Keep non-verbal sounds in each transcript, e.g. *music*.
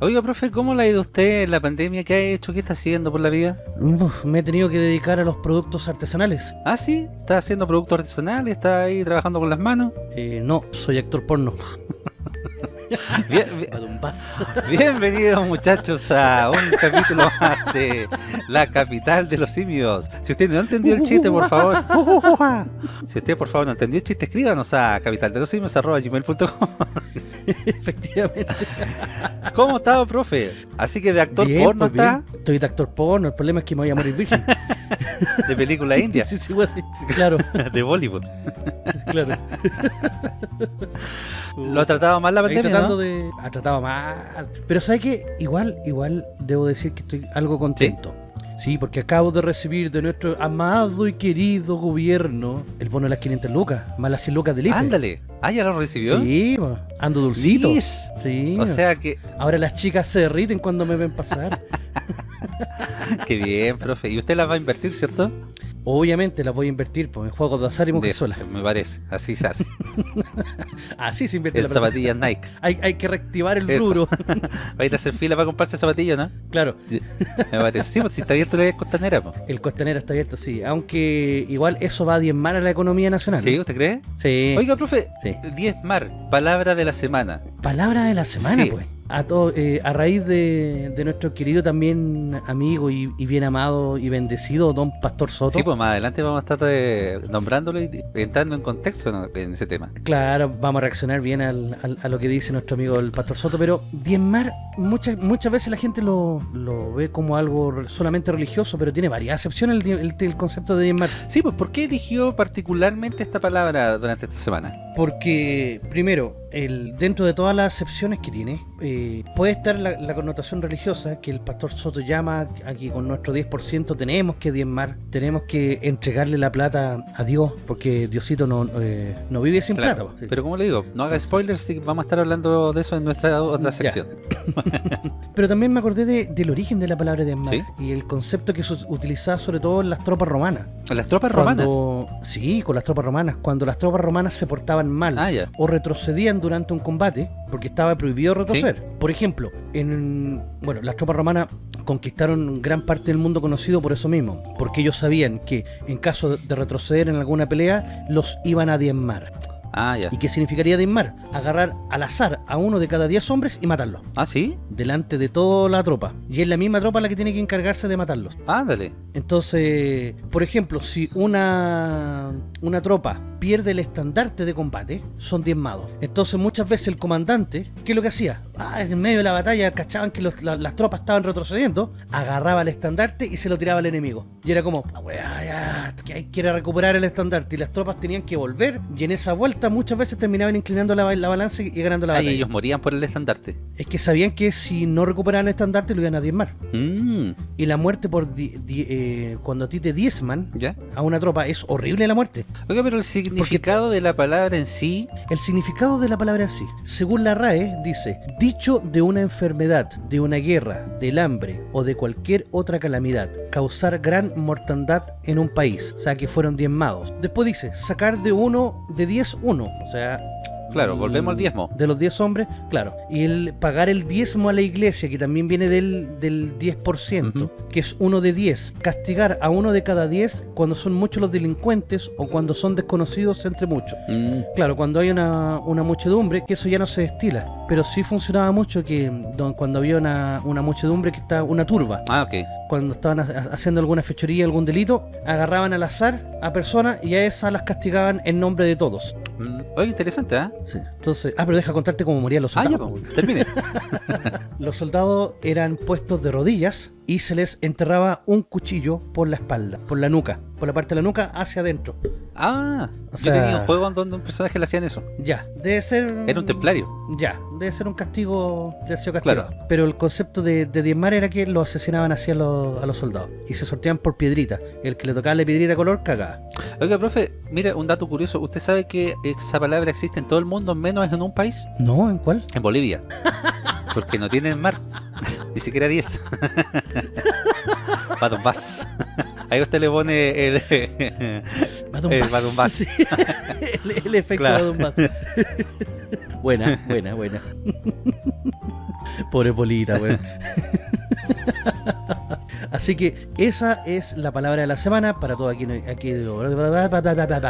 Oiga, profe, ¿cómo le ha ido usted en la pandemia? ¿Qué ha hecho? ¿Qué está haciendo por la vida? Uf, me he tenido que dedicar a los productos artesanales. Ah, sí, está haciendo productos artesanales, está ahí trabajando con las manos. Eh, no, soy actor porno. *laughs* Bien, *laughs* bien- bienvenidos muchachos a un capítulo más de La Capital de los Simios. Si usted no entendió el chiste, por favor. *laughs* Si usted por favor no entendió el chiste, escríbanos a capitaldelosimios.gmail.com *laughs* Efectivamente. ¿Cómo está, profe? Así que de actor Bien, porno pues, está. Estoy de actor porno, el problema es que me voy a morir virgen. *laughs* de película india, *laughs* sí, sí, pues, sí. Claro, de Bollywood. claro. Lo ha tratado mal la pandemia, ¿no? de... Ha tratado mal. Pero ¿sabes qué? Igual, igual debo decir que estoy algo contento. ¿Sí? Porque acabo de recibir de nuestro amado y querido gobierno el bono de las 500 lucas, más las 100 lucas del IFE. Ándale. Ah, ¿ya lo recibió? Sí, ando dulcito. Lis. Sí. O sea que, Ahora las chicas se derriten cuando me ven pasar. *laughs* qué bien, profe. ¿Y usted las va a invertir, cierto? Obviamente las voy a invertir pues, en juegos de azar y De mujer eso, sola. me parece. Así se hace. *laughs* Así se invierte En zapatillas Nike. Hay, hay que reactivar el Eso. rubro. Va a ir a hacer fila para comprarse zapatillas, ¿no? claro, Me parece. Sí, pues si está abierto la costanera, pues. el costanero está abierto, sí. Aunque igual eso va a diezmar a la economía nacional. ¿Sí? ¿Usted cree? Sí. Oiga, profe, Sí. 10 mar, palabra de la semana. Palabra de la semana, Sí. pues. A, to- eh, a raíz de, de nuestro querido también amigo y, y bien amado y bendecido don Pastor Soto. Sí, pues más adelante vamos a estar eh, nombrándolo y entrando en contexto ¿no? en ese tema. Claro, vamos a reaccionar bien al- al- a lo que dice nuestro amigo el Pastor Soto, pero Diezmar, muchas, muchas veces la gente lo, lo ve como algo solamente religioso, pero tiene varias acepciones el, el- el concepto de Diezmar. Sí, pues ¿por qué eligió particularmente esta palabra durante esta semana? Porque, primero, el, dentro de todas las acepciones que tiene, eh, puede estar la, la connotación religiosa que el Pastor Soto llama aquí con nuestro 10% tenemos que diezmar, tenemos que entregarle la plata a Dios, porque Diosito no, eh, no vive sin Claro, plata. Pero como le digo, no haga spoilers, sí, vamos a estar hablando de eso en nuestra otra sección. *laughs* Pero también me acordé de- del origen de la palabra diezmar ¿Sí? y el concepto que se utilizaba sobre todo en las tropas romanas. Las tropas romanas. Sí, con las tropas romanas. Cuando las tropas romanas se portaban mal Ah, o retrocedían durante un combate, porque estaba prohibido retroceder. Por ejemplo, en bueno, las tropas romanas conquistaron gran parte del mundo conocido por eso mismo, porque ellos sabían que en caso de retroceder en alguna pelea, los iban a diezmar. Ah, ya. ¿Y qué significaría diezmar? Agarrar al azar a uno de cada 10 hombres y matarlos, Ah, sí. delante de toda la tropa. Y es la misma tropa la que tiene que encargarse de matarlos. Ándale. Entonces, por ejemplo, si una, una tropa pierde el estandarte de combate, son diezmados. Entonces, muchas veces el comandante, ¿qué es lo que hacía? Ah, en medio de la batalla cachaban que los- la- las tropas estaban retrocediendo, agarraba el estandarte y se lo tiraba al enemigo. Y era como, "Ah, weá, ya, que hay a recuperar el estandarte. Y las tropas tenían que volver, y en esa vuelta muchas veces terminaban inclinando la, la balanza y ganando la Ah, y batalla. ellos morían por el estandarte. Es que sabían que si no recuperaban el estandarte lo iban a diezmar. Mm, Y la muerte por di- di- eh, cuando a ti te diezman ¿Ya? a una tropa es horrible la muerte. Oiga, pero el significado de la palabra en sí. El significado de la palabra en sí, según la RAE, dice, dicho de una enfermedad, de una guerra, del hambre o de cualquier otra calamidad, causar gran mortandad en un país, o sea que fueron diezmados. Después dice, sacar de uno, de 10 uno, o sea... Claro, mm, volvemos al diezmo. De los 10 hombres, claro. Y el pagar el diezmo a la iglesia, que también viene del, del 10%, Ujú. que es uno de 10. Castigar a uno de cada 10 cuando son muchos los delincuentes o cuando son desconocidos entre muchos. Mm, Claro, cuando hay una, una muchedumbre, que eso ya no se destila. Pero sí funcionaba mucho que don- cuando había una, una muchedumbre que está una turba, Ah, ok. cuando estaban ha- haciendo alguna fechoría, algún delito, agarraban al azar a personas y a esas las castigaban en nombre de todos. Mm, Oye, interesante, ¿ah? Sí. Entonces, ah, pero deja contarte cómo morían los Ah, ya, soldados. termine. *laughs* Los soldados eran puestos de rodillas y se les enterraba un cuchillo por la espalda, por la nuca, por la parte de la nuca hacia adentro. Ah, O yo tenía sea- un juego en donde un personaje le hacían eso. Ya, debe ser... Era un templario. Ya, debe ser un castigo, debe haber sido castigado. Pero el concepto de, de diezmar era que lo asesinaban así a los, a los soldados y se sorteaban por piedrita. El que le tocaba la piedrita color cagaba. Oiga, profe, mira, un dato curioso. ¿Usted sabe que esa palabra existe en todo el mundo, menos en un país? ¿No? ¿En cuál? En Bolivia. *laughs* Porque no tienen mar. *laughs* Ni siquiera 10. *laughs* Batumbás. *laughs* Ahí usted le pone el... Badumbás. El efecto Claro. buena, buena, buena. Pobre Polita, weón. Así que esa es la palabra de la semana para todo aquí. aquí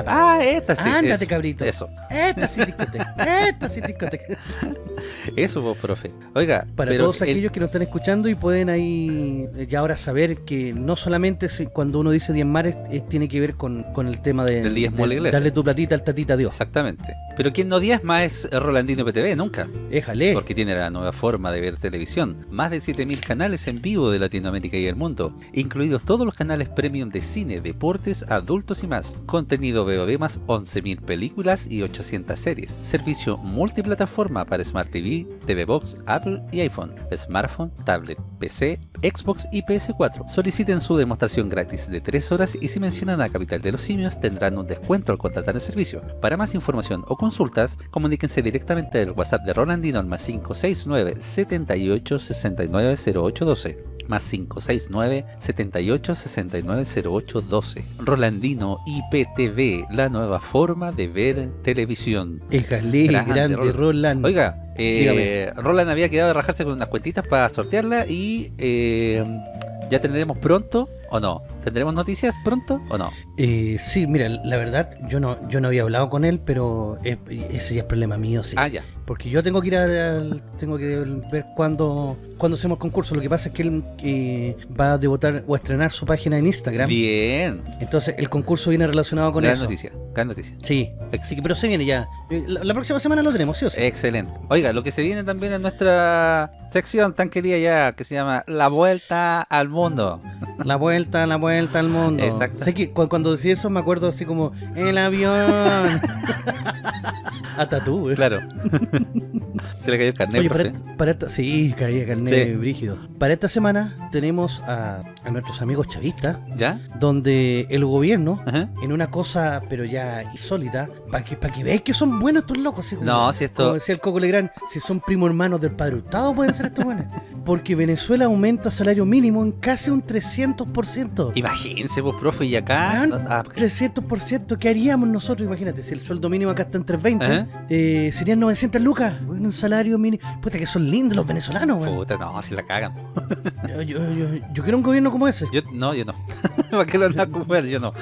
ah, esta sí. Ándate, cabrito. Eso. Esta sí, discoteca. Esta sí, discoteca. *laughs* Eso, vos, profe. Oiga, para todos aquellos que nos están escuchando y pueden ahí ya ahora saber que no solamente cuando uno dice diezmar tiene que ver con, con el tema de, del diezmo de, de darle tu platita al tatita a Dios. Exactamente. Pero quien no diezma es Rolandino PTV, nunca. Éjale. Porque tiene la nueva forma de ver televisión. Más de 7000 canales en vivo de Latinoamérica y el mundo, incluidos todos los canales premium de cine, deportes, adultos y más. Contenido VOD más 11.000 películas y 800 series. Servicio multiplataforma para Smart TV, TV Box, Apple y iPhone, smartphone, tablet, PC, Xbox y PS4. Soliciten su demostración gratis de 3 horas y si mencionan a Capital de los Simios tendrán un descuento al contratar el servicio. Para más información o consultas, comuníquense directamente del WhatsApp de Rolandino al más 569 78 69 0812 más 569 78 69 08 12. Rolandino IPTV, la nueva forma de ver televisión. Éjale, grande, grande Roland. Oiga, eh, Roland había quedado de rajarse con unas cuentitas para sortearla y eh, ya tendremos pronto o no. ¿Tendremos noticias pronto o no? Eh, sí, mira, la verdad, yo no yo no había hablado con él, pero ese ya es problema mío, sí. Ah, ya. Porque yo tengo que ir a, tengo que ver cuándo, cuándo hacemos concurso. Lo que pasa es que él eh, va a debutar o a estrenar su página en Instagram. Bien. Entonces el concurso viene relacionado con gran eso. noticia, gran noticia. Sí, sí, pero se viene ya. Eh, la, la, próxima semana lo tenemos, ¿sí o sí? Excelente. Oiga, lo que se viene también en nuestra sección tan querida ya, que se llama La Vuelta al Mundo. La vuelta, la vuelta al mundo. Exacto. ¿Sabes que cuando decía eso me acuerdo así como, el avión. *laughs* Hasta tú, Claro. *laughs* Se le cayó el carnet, Oye, para, para esta, sí, caía carnet brígido. Para esta semana tenemos a, a, nuestros amigos chavistas. ¿Ya? Donde el gobierno, Ajá. en una cosa, pero ya insólita, para que, para que veáis que son buenos estos locos. Como, no, si esto... Como decía el Coco Legrand, si son primos hermanos del Padre Hurtado pueden ser estos buenos. Porque Venezuela aumenta salario mínimo en casi un 300%. Imagínense, vos, profe, y acá... Ah, 300%, ¿qué haríamos nosotros? Imagínate, si el sueldo mínimo acá está en 320, eh, serían 900 lucas. Un salario mínimo. Puta, que son lindos los venezolanos, güey. Puta, no, si la cagan. yo, yo, yo, yo, quiero un gobierno como ese. Yo, no, yo no. *laughs* ¿Para qué lo andan a Yo no.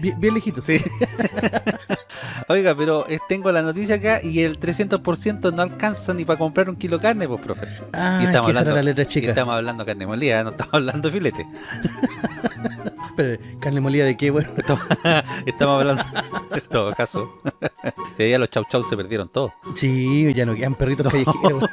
Bien, bien lejito. Sí. *laughs* Oiga, pero eh, tengo la noticia acá y el 300% no alcanza ni para comprar un kilo de carne, pues, profe. Ah, y estamos hablando, la letra chica. estamos hablando carne molida, no estamos hablando filete. *laughs* pero, ¿carne molida de qué, bueno? *laughs* Estamos, estamos hablando, en todo caso. De ya los chau chau se perdieron todos. Sí, ya no quedan perritos callejeros.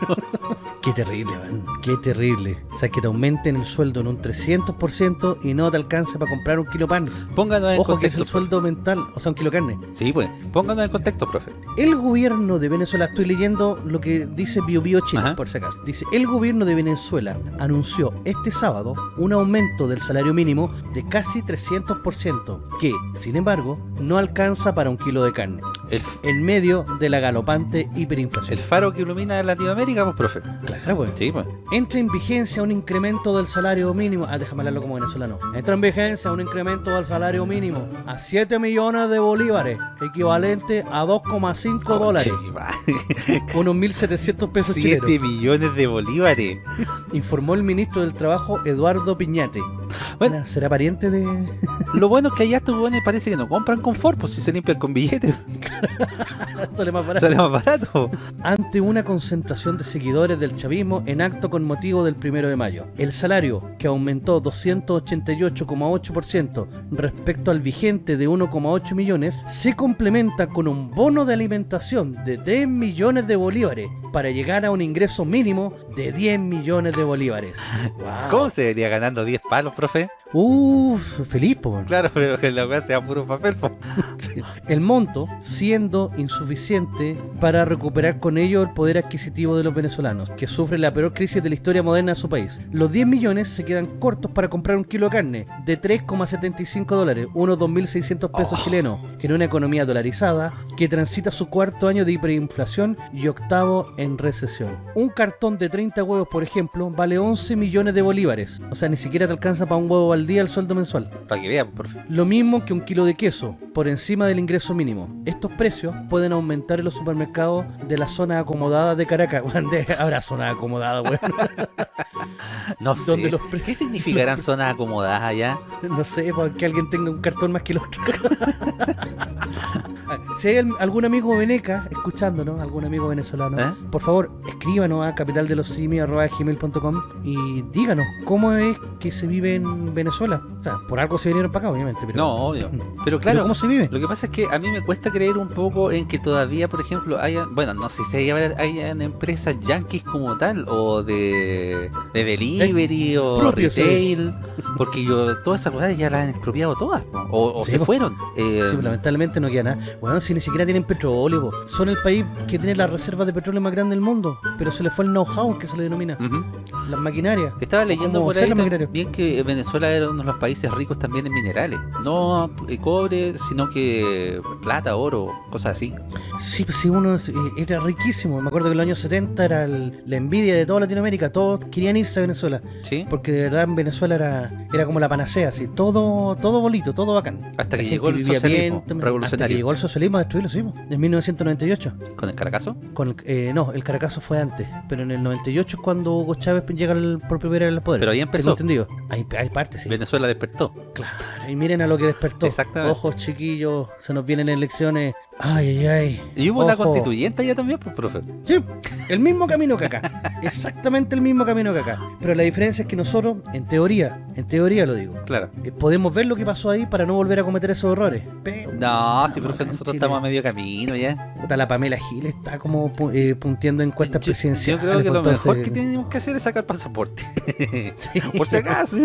Qué terrible, man. Qué terrible. O sea, que te aumenten el sueldo en un 300% y no te alcance para comprar un kilo pan. Pónganos en Ojo contexto. que es el sueldo mental, o sea, un kilo carne. Sí, pues. Pónganos en contexto, profe. El gobierno de Venezuela, estoy leyendo lo que dice Bio Bio Chile, Ajá. por si acaso. Dice, el gobierno de Venezuela anunció este sábado un aumento del salario mínimo de casi 300%, que, sin embargo, no alcanza para un kilo de carne. El, en medio de la galopante hiperinflación. El faro que ilumina Latinoamérica, pues, profe. Claro, pues. Sí, pues. Entra en vigencia un incremento del salario mínimo. Ah, déjame hablarlo como venezolano. Entra en vigencia un incremento del salario mínimo a 7 millones de bolívares, equivalente a 2,5 dólares. *laughs* Unos 1.700 pesos 7 chilenos. millones de bolívares. Informó el ministro del Trabajo, Eduardo Piñate. Bueno, ¿Será pariente de...? *laughs* Lo bueno es que allá estos buenos parece que no compran confort, pues si se limpian con billetes. *laughs* Sale más barato. Sale más barato. Ante una concentración de seguidores del chavismo en acto con motivo del primero de mayo. El salario, que aumentó 288,8% respecto al vigente de 1,8 millones, se complementa con un bono de alimentación de 3 millones de bolívares para llegar a un ingreso mínimo de 10 millones de bolívares. Wow. *laughs* ¿Cómo se vería ganando 10 palos, profe? Uff, feliz, po. Claro, pero que la weá sea puro papel, po. *laughs* Sí. El monto siendo insuficiente para recuperar con ello el poder adquisitivo de los venezolanos, que sufren la peor crisis de la historia moderna de su país. Los 10 millones se quedan cortos para comprar un kilo de carne de 3,75 dólares, unos 2.600 pesos Oh. chilenos, en una economía dolarizada que transita su cuarto año de hiperinflación y octavo en recesión. Un cartón de 30 huevos, por ejemplo, vale 11 millones de bolívares, o sea, ni siquiera te alcanza para un huevo al día el sueldo mensual. Para que vean, por favor. Lo mismo que un kilo de queso, por encima del ingreso mínimo. Estos precios pueden aumentar en los supermercados de la zona acomodada de Caracas. *laughs* Habrá zona acomodada, weón. *laughs* No sé. Donde los pre- ¿Qué significarán zonas acomodadas allá? *laughs* No sé, para que alguien tenga un cartón más que el otro. Si hay al- algún amigo veneca escuchándonos, algún amigo venezolano, ¿Eh? por favor, escríbanos a capitaldelosimios.gmail.com y díganos cómo es que se vive en Venezuela. O sea, por algo se vinieron para acá, obviamente. Pero, No, obvio. Pero pero claro, ¿cómo se vive? Lo que pasa es que a mí me cuesta creer un poco en que todavía, por ejemplo, haya, bueno, no sé si haya, hayan empresas yankees como tal, o de, de delivery, o propio, sí. retail, porque yo todas esas cosas ya las han expropiado todas, o, o Sí, se fueron. Eh, Sí, lamentablemente no queda nada. Bueno, si ni siquiera tienen petróleo, po. son el país que tiene las reservas de petróleo más grande del mundo, pero se les fue el know-how que se le denomina, las maquinarias. Estaba leyendo ¿Cómo por ahí también que Venezuela era uno de los países ricos también en minerales, no eh, cobre, sino que plata, oro, cosas así. Sí, pues sí, uno eh, era riquísimo. Me acuerdo que en los años 70 era el- la envidia de toda Latinoamérica. Todos querían irse a Venezuela. ¿Sí? Porque de verdad en Venezuela era, era como la panacea, así. Todo, todo bonito, todo bacán. Hasta que llegó el socialismo también. Hasta que revolucionario. llegó el socialismo a destruirlo, sí, pues, en 1998. ¿Con el Caracazo? Con el- eh, no, el Caracazo fue antes. Pero en el 98 es cuando Hugo Chávez llega al- por primera vez al poder. Pero ahí empezó. entendido. Hay, hay partes, sí. Venezuela despertó. Claro, y miren a lo que despertó. Exactamente. Ojos chiquillos, se nos vienen elecciones. Ay, ay, ay. Y hubo una Ojo. constituyente allá también, pues, profe. Sí, el mismo camino que acá. Exactamente el mismo camino que acá. Pero la diferencia es que nosotros, en teoría, en teoría lo digo, Claro. eh, podemos ver lo que pasó ahí para no volver a cometer esos errores. Pero No, sí, profe, nosotros Chile, estamos a medio camino ya. puta, la Pamela Gil está como eh, punteando encuestas Yo, yo presidenciales. creo que lo mejor que tenemos que hacer es sacar pasaporte. *laughs* Sí, *laughs* Por si acaso.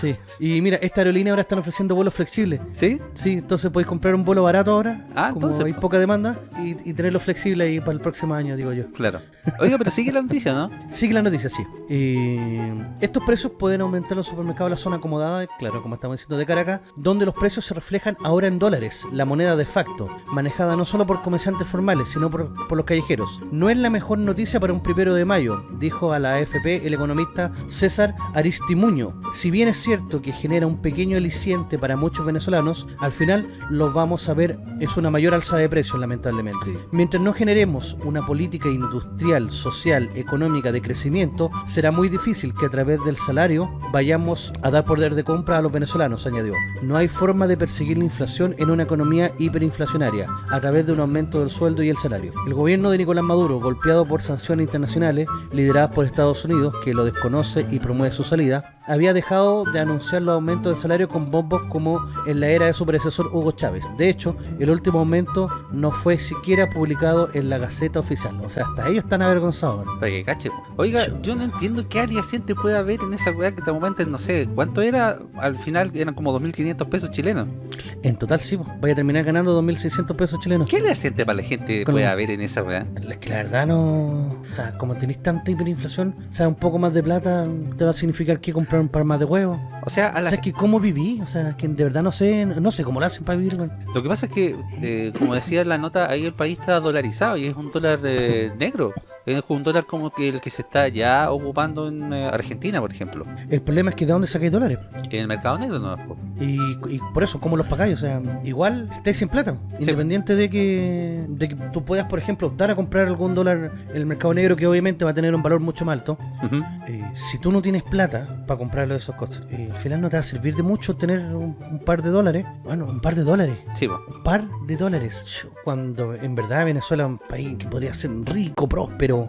sí. Y mira, esta aerolínea ahora están ofreciendo vuelos flexibles. ¿Sí? Sí, entonces podéis comprar un vuelo barato ahora, Ah, como entonces, hay po. poca demanda, y, y tenerlo flexible ahí para el próximo año, digo yo. Claro. Oiga, pero sigue la noticia, ¿no? *laughs* Sigue la noticia, sí. Eh, estos precios pueden aumentar en los supermercados de la zona acomodada, claro, como estamos diciendo de Caracas, donde los precios se reflejan ahora en dólares, la moneda de facto, manejada no solo por comerciantes formales, sino por, por los callejeros. No es la mejor noticia para un primero de mayo, dijo a la AFP el economista César Aristimuño. Si bien es cierto que genera un pequeño aliciente para muchos venezolanos, al final lo vamos a ver es una mayor alza de precios, lamentablemente. Mientras no generemos una política industrial, social, económica de crecimiento, será muy difícil que a través del salario vayamos a dar poder de compra a los venezolanos, añadió. No hay forma de perseguir la inflación en una economía hiperinflacionaria a través de un aumento del sueldo y el salario. El gobierno de Nicolás Maduro, golpeado por sanciones internacionales lideradas por Estados Unidos, que lo desconoce y promueve su salida, había dejado de anunciar los aumentos de salario con bombos como en la era de su predecesor Hugo Chávez. De hecho, el último aumento no fue siquiera publicado en la Gaceta Oficial. O sea, hasta ellos están avergonzados. Oiga, yo no entiendo qué aliciente puede haber en esa weá que te aumenten, no sé, ¿cuánto era? Al final eran como 2.500 pesos chilenos. En total, sí, pues, vaya a terminar ganando 2.600 pesos chilenos. ¿Qué aliciente para la gente Con- puede haber en esa weá? Es que la verdad no... O sea, como tenéis tanta hiperinflación, o sea, un poco más de plata te va a significar que comprar un par más de huevos. O sea, a O la sea, es que cómo viví, o sea, que de verdad no sé, no sé cómo lo hacen para vivir. Lo que pasa es que, eh, como decía la nota, ahí el país está dolarizado y es un dólar eh, negro. Es un dólar como que el que se está ya ocupando en eh, Argentina, por ejemplo. El problema es que de dónde sacáis dólares. En el mercado negro no. Y, y por eso, ¿cómo los pagáis? O sea, igual estáis sin plata. Independiente de que, de que tú puedas, por ejemplo, optar a comprar algún dólar en el mercado negro que obviamente va a tener un valor mucho más alto. Eh, si tú no tienes plata para comprarlo de esas cosas, eh, al final no te va a servir de mucho tener un, un par de dólares. Bueno, un par de dólares. Sí, po. Un par de dólares. Cuando en verdad Venezuela es un país que podría ser rico, próspero. 有。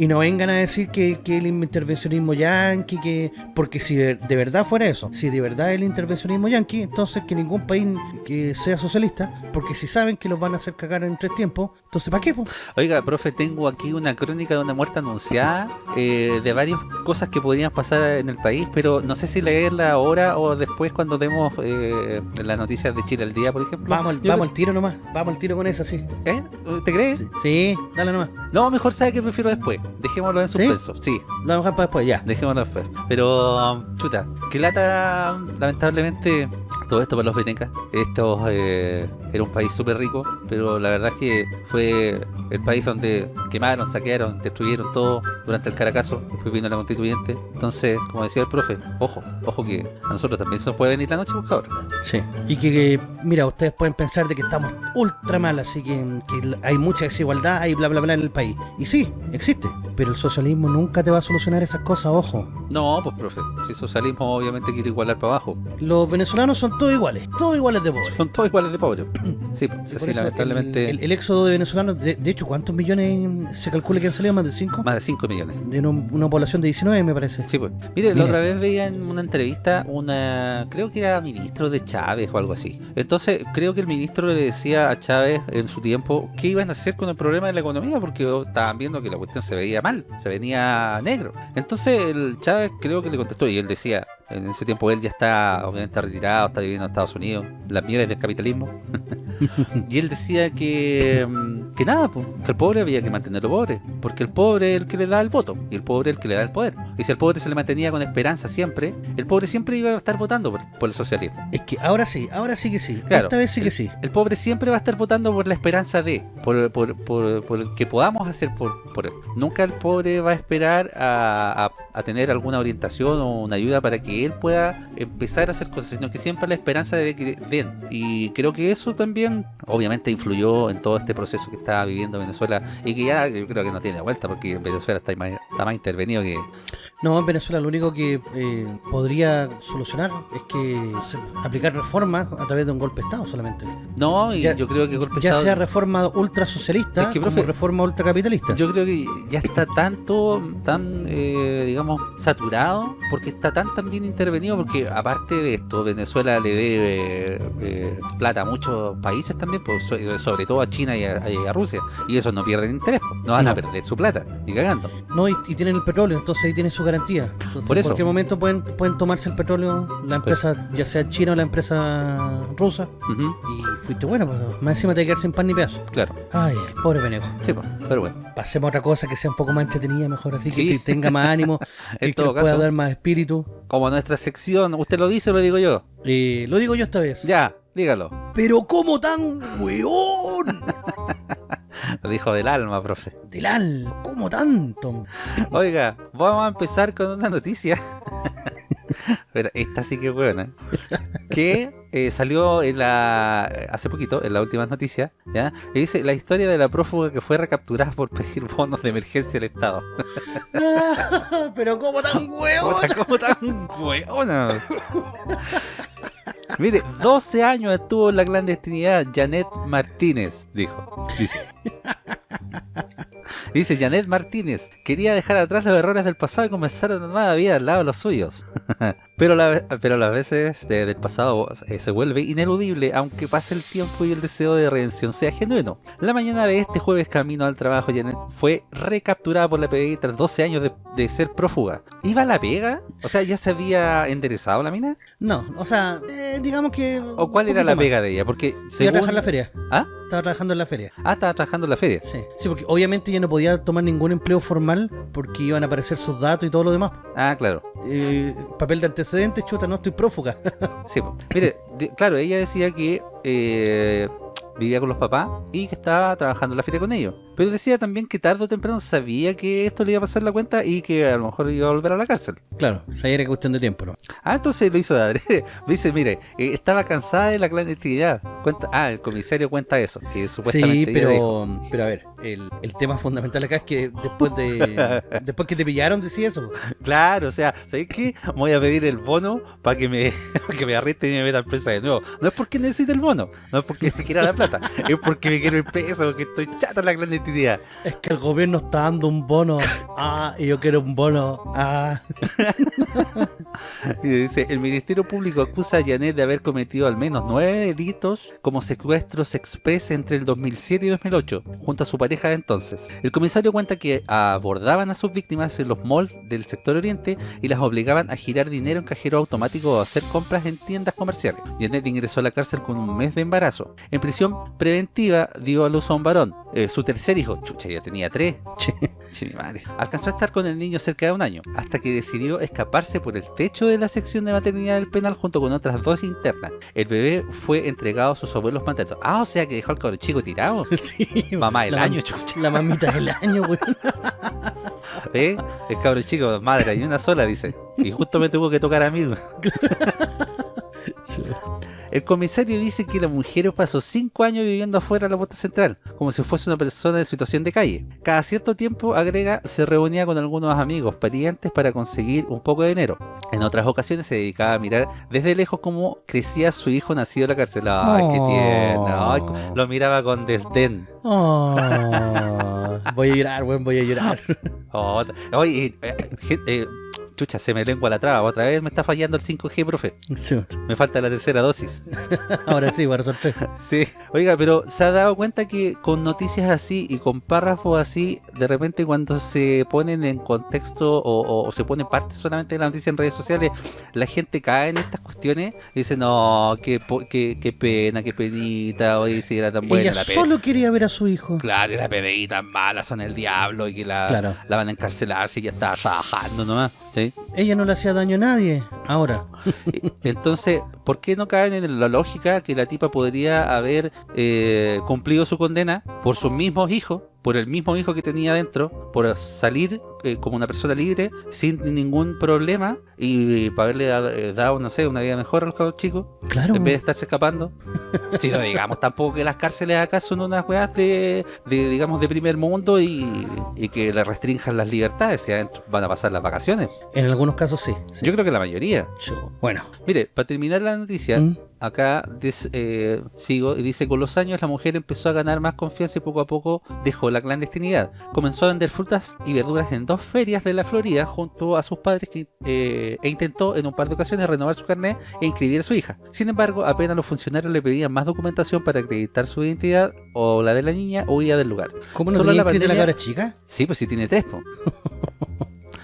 Y no vengan a decir que, que el intervencionismo yanqui, que. Porque si de, de verdad fuera eso, si de verdad el intervencionismo yanqui, entonces que ningún país que sea socialista, porque si saben que los van a hacer cagar en tres tiempos, entonces ¿para qué? po? Oiga, profe, tengo aquí una crónica de una muerte anunciada eh, de varias cosas que podrían pasar en el país, pero no sé si leerla ahora o después cuando demos eh, las noticias de Chile al día, por ejemplo. Vamos, Yo vamos al tiro nomás, vamos al tiro con esa, sí. ¿Eh? ¿Te crees? Sí, sí, dale nomás. No, mejor sabe que prefiero después. Dejémoslo en suspenso. Sí, Lo dejar para después, ya. dejémoslo después. Pero, um, chuta, que lata, lamentablemente, todo esto para los venecas. Esto eh, era un país súper rico, pero la verdad es que fue el país donde quemaron, saquearon, destruyeron todo durante el Caracazo, después vino la constituyente. Entonces, como decía el profe, ojo, ojo que a nosotros también se nos puede venir la noche, buscador. Sí. Y que, mira, ustedes pueden pensar de que estamos ultra mal, así que, que hay mucha desigualdad y bla bla bla en el país. Y sí, existe. Pero el socialismo nunca te va a solucionar esas cosas, ojo. No, pues profe, si socialismo obviamente quiere igualar para abajo. Los venezolanos son todos iguales, todos iguales de pobres. Son todos iguales de pobres. *clears throat* Sí, pues, eso lamentablemente El, el- el éxodo de venezolanos, de, de hecho, ¿cuántos millones se calcula que han salido? ¿Más de 5? más de 5 millones. De una, una población de 19, me parece. Sí, pues. Mire, la otra vez veía en una entrevista una, creo que era ministro de Chávez o algo así. Entonces, creo que el ministro le decía a Chávez en su tiempo qué iban a hacer con el problema de la economía porque estaban viendo que la cuestión se veía mal, se venía negro. Entonces, el Chávez creo que le contestó y él decía, en ese tiempo él ya está obviamente retirado, está viviendo en Estados Unidos, las mieles del capitalismo. *laughs* y él decía que, mm, que nada, pues, que el pobre había que mantenerlo pobre, porque el pobre es el que le da el voto y el pobre es el que le da el poder. Y si el pobre se le mantenía con esperanza siempre, el pobre siempre iba a estar votando por, por el socialismo. Es que ahora sí, ahora sí que sí. Claro. Esta vez sí que sí. El pobre siempre va a estar votando por la esperanza de, por, por, por, por el que podamos hacer por, por él. Nunca el pobre va a esperar a, a- a tener alguna orientación o una ayuda para que él pueda empezar a hacer cosas, sino que siempre la esperanza de que den. Y creo que eso también, obviamente, influyó en todo este proceso que está viviendo Venezuela y que ya yo creo que no tiene vuelta porque en Venezuela está más, está más intervenido que... No, en Venezuela lo único que eh, podría solucionar es que aplicar reformas a través de un golpe de Estado solamente. No, y Ya- yo creo que golpe de Ya Estado- sea reforma ultrasocialista Es que, como profe, reforma ultracapitalista. Yo creo que ya está tanto, tan, eh, digamos, saturado, porque está tan, tan bien intervenido, porque aparte de esto, Venezuela le debe eh, plata a muchos países también, pues, so- sobre todo a China y a, y a Rusia, y esos no pierden interés, pues, no van a No. perder su plata, ni cagando. No, y, y tienen el petróleo, entonces ahí tienen su garantía. Entonces, Por eso. En cualquier momento pueden, pueden tomarse el petróleo, la Pues. empresa, ya sea china o la empresa rusa, Ujú, y fuiste bueno, pues más encima te quedar sin pan ni pedazo. claro, Ay, pobre Veneco. sí, pues, pero bueno, Pasemos a otra cosa que sea un poco más entretenida, mejor así, Sí. que te tenga más ánimo, *laughs* en que, todo pueda dar más espíritu. como nuestra sección, ¿usted lo dice o lo digo yo? Eh, lo digo yo esta vez. Ya, dígalo, Pero ¿cómo tan weón? *laughs* lo dijo del alma, profe. Del al, ¿cómo tanto? Oiga, vamos a empezar con una noticia. *laughs* Pero esta sí que es buena. Que eh, salió en la hace poquito, en las últimas noticias, ¿ya? Y dice la historia de la prófuga que fue recapturada por pedir bonos de emergencia al Estado. *laughs* Pero ¿cómo tan? *laughs* Puta, ¿Cómo tan weona? Mire, 12 años estuvo en la clandestinidad Janet Martínez, dijo. Dice. Dice Janet Martínez, quería dejar atrás los errores del pasado y comenzar una nueva vida al lado de los suyos. Pero, la, pero las veces de- del pasado eh, se vuelve ineludible aunque pase el tiempo y el deseo de redención sea genuino. La mañana de este jueves camino al trabajo, Janet fue recapturada por la PDI tras 12 años de, de ser prófuga. ¿Iba a la pega? O sea, ¿ya se había enderezado la mina? No, o sea, eh, digamos que... ¿O cuál era la más. pega de ella? Porque según... trabajar en la feria. ¿Ah? Estaba trabajando en la feria. Ah, estaba trabajando en la feria. Sí. sí, porque obviamente ya no podía tomar ningún empleo formal porque iban a aparecer sus datos y todo lo demás. Ah, claro. Eh, papel de antecedentes, chuta, no estoy prófuga. Sí, mire, claro, ella decía que eh, vivía con los papás y que estaba trabajando en la feria con ellos. Pero decía también que tarde o temprano sabía que esto le iba a pasar la cuenta y que a lo mejor iba a volver a la cárcel. claro, o sea, era cuestión de tiempo, ¿no? Ah, entonces lo hizo de. *laughs* Dice, mire, eh, estaba cansada de la clandestinidad. Cuenta, ah, el comisario cuenta eso, que Sí, supuestamente dijo. pero, pero a ver, el, el tema fundamental acá es que después de *laughs* después que te pillaron decía eso. Claro, o sea, ¿sabes qué? Voy a pedir el bono para que me, *laughs* que me arresten y me metan presa de nuevo. No es porque necesite el bono, no es porque me la plata, es porque me quiero ir preso, porque estoy chato en la clandestinidad. Es que el gobierno está dando un bono. *laughs* Ah, y yo quiero un bono. Ah. *laughs* *laughs* Y dice, el Ministerio Público acusa a Janet de haber cometido al menos nueve delitos como secuestros express entre el 2007 y 2008, junto a su pareja de entonces. El comisario cuenta que abordaban a sus víctimas en los malls del sector oriente y las obligaban a girar dinero en cajero automático o a hacer compras en tiendas comerciales. Janet ingresó a la cárcel con un mes de embarazo. En prisión preventiva dio a luz a un varón, eh, su tercer hijo, chucha, ya tenía tres. Sí, mi madre. Alcanzó a estar con el niño cerca de un año, hasta que decidió escaparse por el techo de la sección de maternidad del penal junto con otras dos internas. El bebé fue entregado a sus abuelos maternos. Ah, o sea que dejó al cabrón chico tirado. *laughs* Sí, Mamá del año, chucha. La mamita del año, weón. *laughs* ¿Eh? El cabrón chico, madre, hay una sola, dice. Y justo me tuvo que tocar a mí. *laughs* El comisario dice que la mujer pasó cinco años viviendo afuera de la puerta central, como si fuese una persona en situación de calle. Cada cierto tiempo, agrega, se reunía con algunos amigos, parientes para conseguir un poco de dinero. En otras ocasiones se dedicaba a mirar desde lejos cómo crecía su hijo nacido en la cárcel. ¡Ay, qué Oh. tierno! Ay, lo miraba con desdén. Oh, *laughs* voy a llorar, weón, voy a llorar. Oh, oye, eh, eh, eh, chucha, se me lengua la traba. Otra vez me está fallando el 5G, profe. Sí, Me falta la tercera dosis. *laughs* Ahora sí, para sorpresa. *laughs* Sí, oiga, pero se ha dado cuenta que con noticias así y con párrafos así, de repente cuando se ponen en contexto o, o- o se pone parte solamente de la noticia en redes sociales, la gente cae en estas cuestiones y dice, no, qué, qué, qué pena, qué penita, oye, si era tan buena Ella la pena. solo quería ver a su hijo. Claro, y la PDI tan mala, son el diablo y que la, Claro. la van a encarcelar si ya está trabajando nomás, ¿sí? Ella no le hacía daño a nadie. Ahora. *laughs* Entonces, ¿por qué no caen en la lógica que la tipa podría haber eh, cumplido su condena por sus mismos hijos, por el mismo hijo que tenía dentro, por salir eh, como una persona libre sin ningún problema y, para haberle eh, dado, no sé, una vida mejor a los chicos, Claro. en vez de estarse escapando? *laughs* si no digamos tampoco que las cárceles acá son unas weas de, de, digamos, de primer mundo y, y que le restrinjan las libertades, si adentro van a pasar las vacaciones. En algunos casos sí. sí. Yo creo que la mayoría. Yo- Bueno. Mire, para terminar la noticia, ¿Mm? Acá des- eh, sigo y dice, con los años la mujer empezó a ganar más confianza y poco a poco dejó la clandestinidad. Comenzó a vender frutas y verduras en dos ferias de la Florida junto a sus padres que, eh, e intentó en un par de ocasiones renovar su carnet e inscribir a su hija. Sin embargo, apenas los funcionarios le pedían más documentación para acreditar su identidad o la de la niña, huía del lugar. ¿Cómo no Solo la inscrita la pandemia- cabra chica? Sí, pues sí tiene tres, po. *laughs*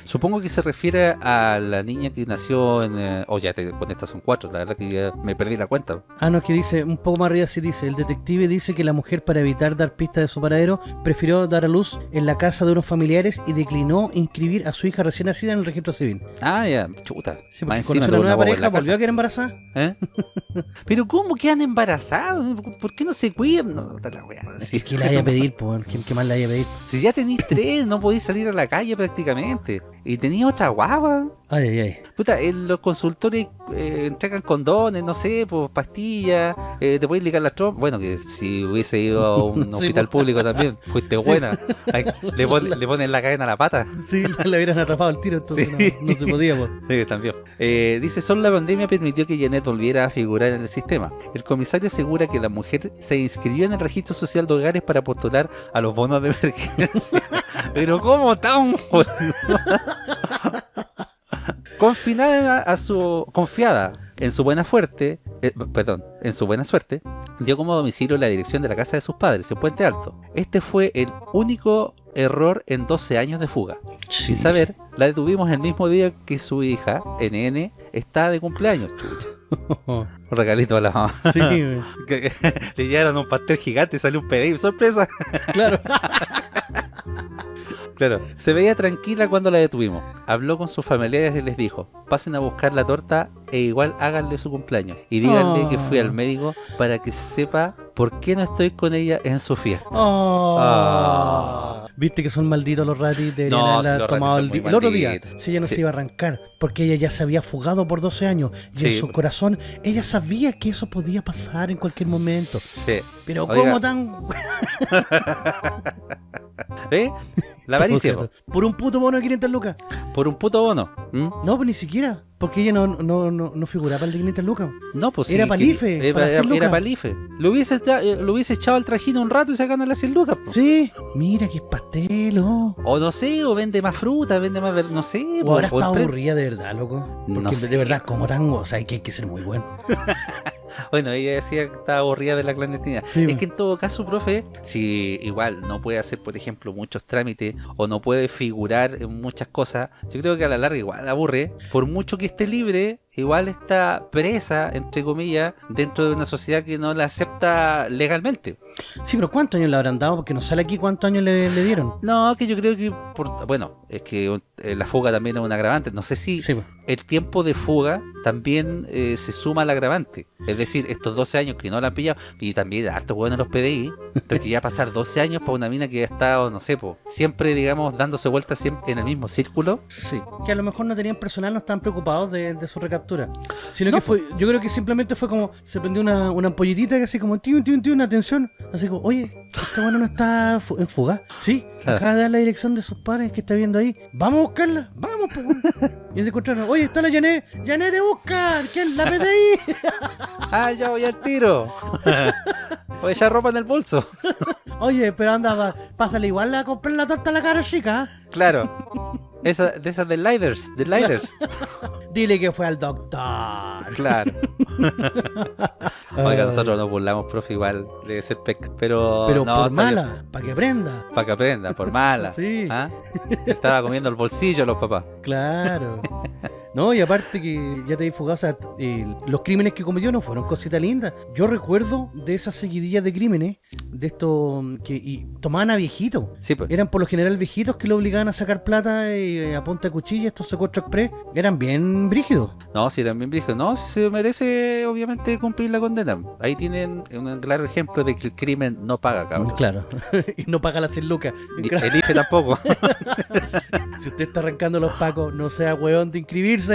Supongo que se refiere a la niña que nació en... eh, oh, ya, te, con estas son cuatro, la verdad que ya me perdí la cuenta. Ah, no, que dice, un poco más arriba sí dice, el detective dice que la mujer para evitar dar pistas de su paradero prefirió dar a luz en la casa de unos familiares y declinó inscribir a su hija recién nacida en el registro civil. Ah, ya, chuta. Sí, Más porque encima conoció tuvo una nueva una pareja, volvió a quedar embarazada. ¿Eh? *laughs* Pero ¿cómo quedan embarazados? ¿Por qué no se cuidan? No, puta la wea. Si, ¿Qué le vaya a pedir, po? ¿Qué, qué más le vaya a pedir? si ya tenéis tres, no podéis salir a la calle prácticamente. Y tenía otra guava. Ay, ay, ay. Puta, en los consultores eh, entregan condones, no sé, pues pastillas, eh, te puedes ligar las trompas. Bueno, que si hubiese ido a un *laughs* hospital pues. público también, fuiste buena. Ay, le, pon- *laughs* le ponen la cadena a la pata. Sí, le hubieran atrapado el tiro, entonces Sí. no, no se podía, po. *laughs* Sí, también. Eh, dice, solo la pandemia permitió que Janet volviera a figurar en el sistema. El comisario asegura que la mujer se inscribió en el registro social de hogares para postular a los bonos de emergencia. Pero ¿cómo tan Confinada a su confiada en su buena suerte, eh, perdón, en su buena suerte, dio como domicilio la dirección de la casa de sus padres en Puente Alto. Este fue el único error en 12 años de fuga. Sin saber, la detuvimos el mismo día que su hija, NN, está de cumpleaños. Chucha. *laughs* Un regalito a la mamá. Sí, *laughs* Le llevaron un pastel gigante y salió un pedido. ¡Sorpresa! claro. *laughs* Claro, se veía tranquila cuando la detuvimos. Habló con sus familiares y les dijo, pasen a buscar la torta e igual háganle su cumpleaños. Y díganle que fui al Oh. médico para que sepa por qué no estoy con ella en su fiesta. Oh. Ah. Viste que son malditos los ratis de No, si haber los tomado el, el otro día. Si ella no Sí. se iba a arrancar, porque ella ya se había fugado por 12 años. Y Sí. en su corazón, ella sabía que eso podía pasar en cualquier momento. Sí. Pero Oiga. ¿cómo tan...? *laughs* *laughs* ¿Eh? La avaricia, po. Por un puto bono de 500 lucas. por un puto bono. ¿Mm? No, pues ni siquiera. Porque ella no, no, no, no figuraba el de 500 lucas. No, pues Era sí, palife, para Era, hacer era palife. Lo hubiese, esta- eh, lo hubiese echado al trajino un rato y se gana las 100 lucas. po. Sí, mira que es pastel, oh. O no sé, o vende más fruta, vende más, ver- no sé. O po, ahora o está empre- aburrida de verdad, loco. Porque No de- sé. de verdad, como tan... O sea, hay que, hay que ser muy bueno. *laughs* Bueno, ella decía que estaba aburrida de la clandestinidad. Sí, es bueno. que en todo caso, profe, si igual no puede hacer, por ejemplo, muchos trámites o no puede figurar en muchas cosas, yo creo que a la larga igual aburre. Por mucho que esté libre, igual está presa, entre comillas, dentro de una sociedad que no la acepta legalmente. Sí, pero ¿cuántos años le habrán dado? Porque no sale aquí cuántos años le, le dieron. No, que yo creo que, por, bueno, es que eh, la fuga también es un agravante. No sé si Sí, pues. el tiempo de fuga también eh, se suma al agravante. Es decir, estos 12 años que no la han pillado, y también harto bueno en los PDI, porque ya pasar 12 años para una mina que ha estado, no sé, po, siempre, digamos, dándose vueltas siempre en el mismo círculo. Sí. Que a lo mejor no tenían personal, no estaban preocupados de, de su Sino No, que fue, yo creo que simplemente fue como, se prendió una, una ampollitita que así como, tío, tío, tío, una atención. Así como, oye, este bueno no está en fuga. Sí, Claro. acaba de dar la dirección de sus padres que está viendo ahí. Vamos a buscarla, vamos, pues. bueno". *laughs* Y se encontraron, oye, está la Janet, Janet te busca, ¿quién? La PDI. *laughs* ¡Ah, ya voy al tiro! Voy a echar ropa en el bolso. *laughs* Oye, pero anda, pásale igual a comprar la torta a la cara chica. ¿eh? Claro. Esa, de esas de Liders, de Liders. Dile que fue al doctor. Claro. *laughs* Oiga, nosotros nos burlamos, profe, igual debe ser pec. Pero, Pero no, por mala, para que aprenda. Para que aprenda, por mala. *laughs* Sí. ¿Ah? Estaba comiendo el bolsillo los papás. Claro. *laughs* No, y aparte que ya te di fugado, o sea, eh, los crímenes que cometió no fueron cositas lindas. Yo recuerdo de esas seguidillas de crímenes, de estos mm, que y tomaban a viejitos. Sí, pues. Eran por lo general viejitos que lo obligaban a sacar plata eh, a punta de cuchilla, estos secuestros express, eran bien brígidos. No, si también dijo, no, si se merece obviamente cumplir la condena. Ahí tienen un claro ejemplo de que el crimen no paga, cabrón. Claro. *laughs* y no paga las 100 lucas. Ni- El IFE tampoco. *laughs* Si usted está arrancando los pacos, no sea hueón de inscribirse.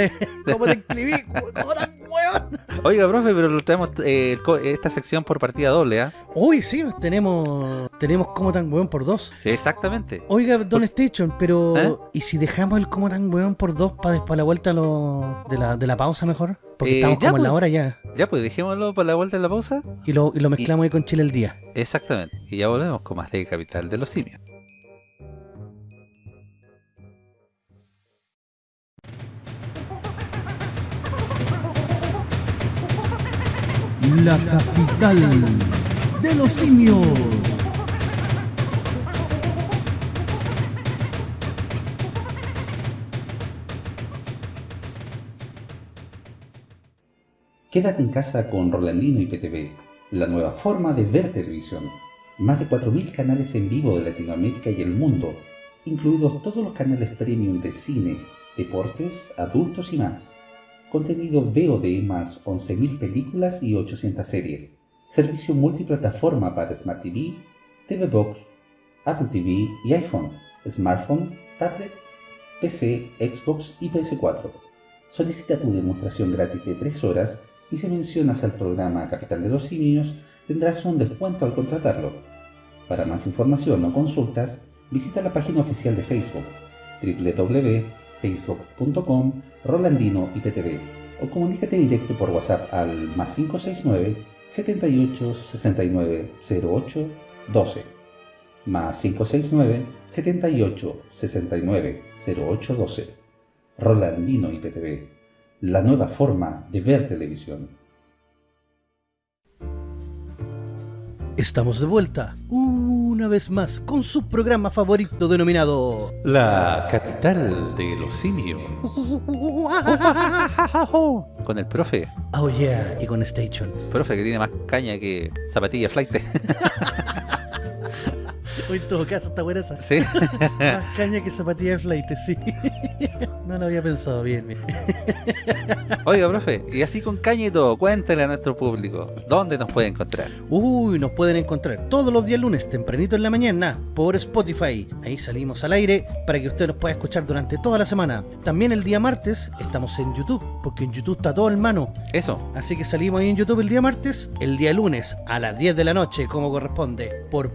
¿Cómo *laughs* te inscribí? ¿Cómo tan hueón? Oiga, profe, pero lo traemos eh, esta sección por partida doble, ¿ah? Uy, sí, tenemos tenemos como tan hueón por dos. Sí, exactamente. Oiga, Don Station, pero ¿Eh? ¿y si dejamos el como tan hueón por dos para después la vuelta lo- de, la, de la pausa mejor? Porque Eh, estamos ya, como en la pues. hora ya. Ya, pues dejémoslo para la vuelta de la pausa. Y lo, y lo mezclamos ahí con Chile el día. Exactamente. Y ya volvemos con más de Capital de los Simios. La capital de los simios. Quédate en casa con Rolandino y PTV, la nueva forma de ver televisión. Más de 4.000 canales en vivo de Latinoamérica y el mundo, incluidos todos los canales premium de cine, deportes, adultos y más. Contenido VOD más 11.000 películas y 800 series. Servicio multiplataforma para Smart TV, TV Box, Apple TV y iPhone, smartphone, tablet, PC, Xbox y PS4. Solicita tu demostración gratis de 3 horas y si mencionas al programa Capital de los Simios tendrás un descuento al contratarlo. Para más información o consultas, visita la página oficial de Facebook www.facebook.com Rolandino IPTV o comunícate directo por WhatsApp al más 569 78 69 08 12 más 569 78 69 08 12 Rolandino IPTV, la nueva forma de ver televisión. Estamos de vuelta una vez más con su programa favorito denominado La capital de los simios. *laughs* Con el profe. Oh yeah y con Station. Profe que tiene más caña que zapatilla flight. *laughs* Hoy en todo caso está buena esa. sí. *laughs* Más caña que zapatilla de flight, sí. *laughs* No lo había pensado bien. bien. *laughs* Oiga, profe, y así con caña y todo, cuéntale a nuestro público, ¿dónde nos puede encontrar? Uy, nos pueden encontrar todos los días lunes, tempranito en la mañana, por Spotify. Ahí salimos al aire para que usted nos pueda escuchar durante toda la semana. También el día martes estamos en YouTube, porque en YouTube está todo en mano. Eso, Así que salimos ahí en YouTube el día martes, el día lunes a las 10 de la noche, como corresponde. Por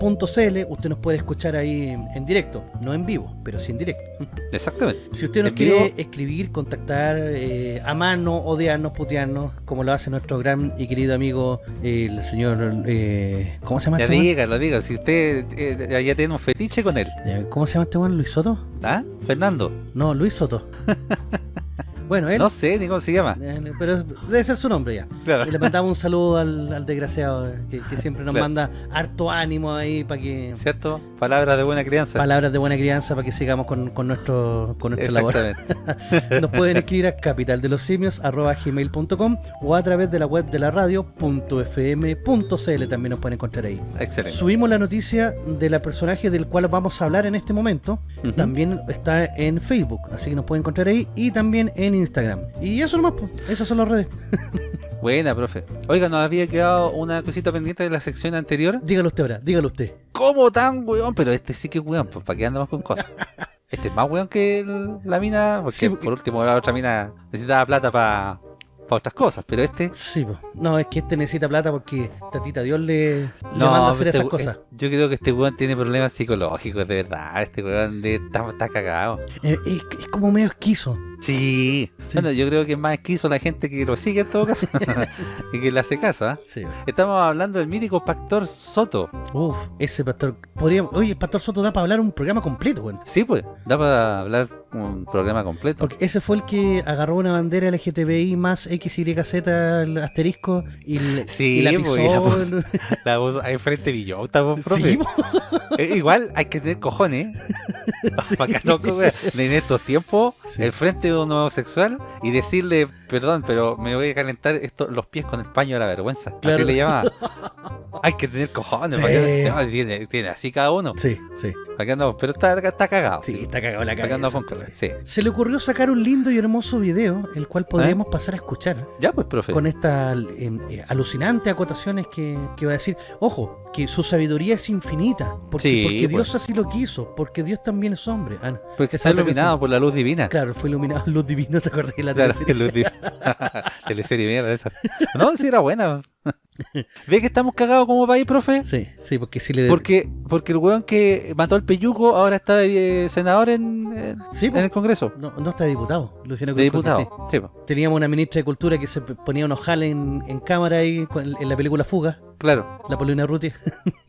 .fm.cl usted nos puede escuchar ahí en, en directo, no en vivo, pero sí en directo. *laughs* exactamente. Si usted nos En quiere vivo. escribir, contactar eh, a mano, odiarnos, putearnos, como lo hace nuestro gran y querido amigo, el señor... eh, ¿Cómo se llama Ya este dígalo, dígalo, si usted eh, ya tiene un fetiche con él. ¿Cómo se llama este weón? ¿Luis Soto? ¿Ah? Fernando. No, Luis Soto. *laughs* Bueno, él... No sé ni cómo se llama. eh, Pero debe ser su nombre ya. Claro. Y le mandamos un saludo al, al desgraciado eh, que, que siempre nos Claro. manda harto ánimo ahí para que... ¿Cierto? Palabras de buena crianza. Palabras de buena crianza para que sigamos con, con nuestro, con nuestra labor. *laughs* Nos pueden escribir a capitaldelosimios.gmail.com o a través de la web de la radio .fm.cl también nos pueden encontrar ahí. Excelente. Subimos la noticia de la personaje del cual vamos a hablar en este momento. También está en Facebook, así que nos pueden encontrar ahí y también en Instagram. Y eso nomás, pues, esas son las redes. *laughs* Buena, profe. Oiga, nos había quedado una cosita pendiente de la sección anterior. Dígalo usted ahora, dígalo usted. ¿Cómo tan weón? Pero este sí que es weón, pues para qué andamos con cosas. *laughs* Este es más weón que el- la mina, porque, Sí, porque- por último la otra mina necesitaba plata para otras cosas, pero este... Sí, pues. no, es que este necesita plata porque Tatita Dios le, le manda a hacer este esas cosas. eh, Yo creo que este weón tiene problemas psicológicos, de verdad. Este weón de- está, está cagado. Eh, es, es como medio esquizo. Sí. Sí. Bueno, yo creo que es más esquizo la gente que lo sigue en todo caso *laughs* *laughs* y que le hace caso, ¿ah? Sí, Estamos hablando del mítico Pastor Soto. Uf, ese pastor. Podríamos, oye, el pastor Soto da para hablar un programa completo, weón. Sí, pues, da para hablar un programa completo. Porque ese fue el que agarró una bandera LGTBI más XYZ el asterisco y, le- Sí, y la pues, pisó. y la puso- *laughs* La voz ahí frente Villota, pues, profe. Sí. Eh, igual hay que tener cojones. *laughs* Para que no, en estos tiempos, el frente de un homosexual y decirle, perdón, pero me voy a calentar esto, los pies con el paño de la vergüenza. Claro. Así le llamaba. *laughs* hay que tener cojones. Sí. para que- no, tiene, tiene así cada uno. sí, sí. ¿Para qué andamos? Pero está, está cagado. Sí, está cagado la ¿Para qué cabeza. andamos con cosas? Sí. Se le ocurrió sacar un lindo y hermoso video, el cual podríamos pasar a escuchar. Ya, pues, profe. Con estas eh, eh, alucinantes acotaciones que, que va a decir. Ojo, que su sabiduría es infinita. Porque, Sí, porque pues. Dios así lo quiso. Porque Dios también es hombre. Ah, no. Porque está iluminado por la luz divina. Claro, fue iluminado luz divina, ¿te acordás de la Claro, teleserie? *laughs* luz divina. *laughs* Teleserie mierda esa. No, sí era buena. *laughs* ¿Ve que estamos cagados como país, profe? Sí, sí, porque si le... Porque, porque el weón que mató al peyuco ahora está de eh, senador en, en- Sí, en el Congreso. No, no está de diputado, Luciano De diputado. sí. Sí, po, Teníamos una ministra de Cultura que se ponía unos jales en, en cámara ahí con- en la película Fuga, claro. la Paulina Ruti. *laughs*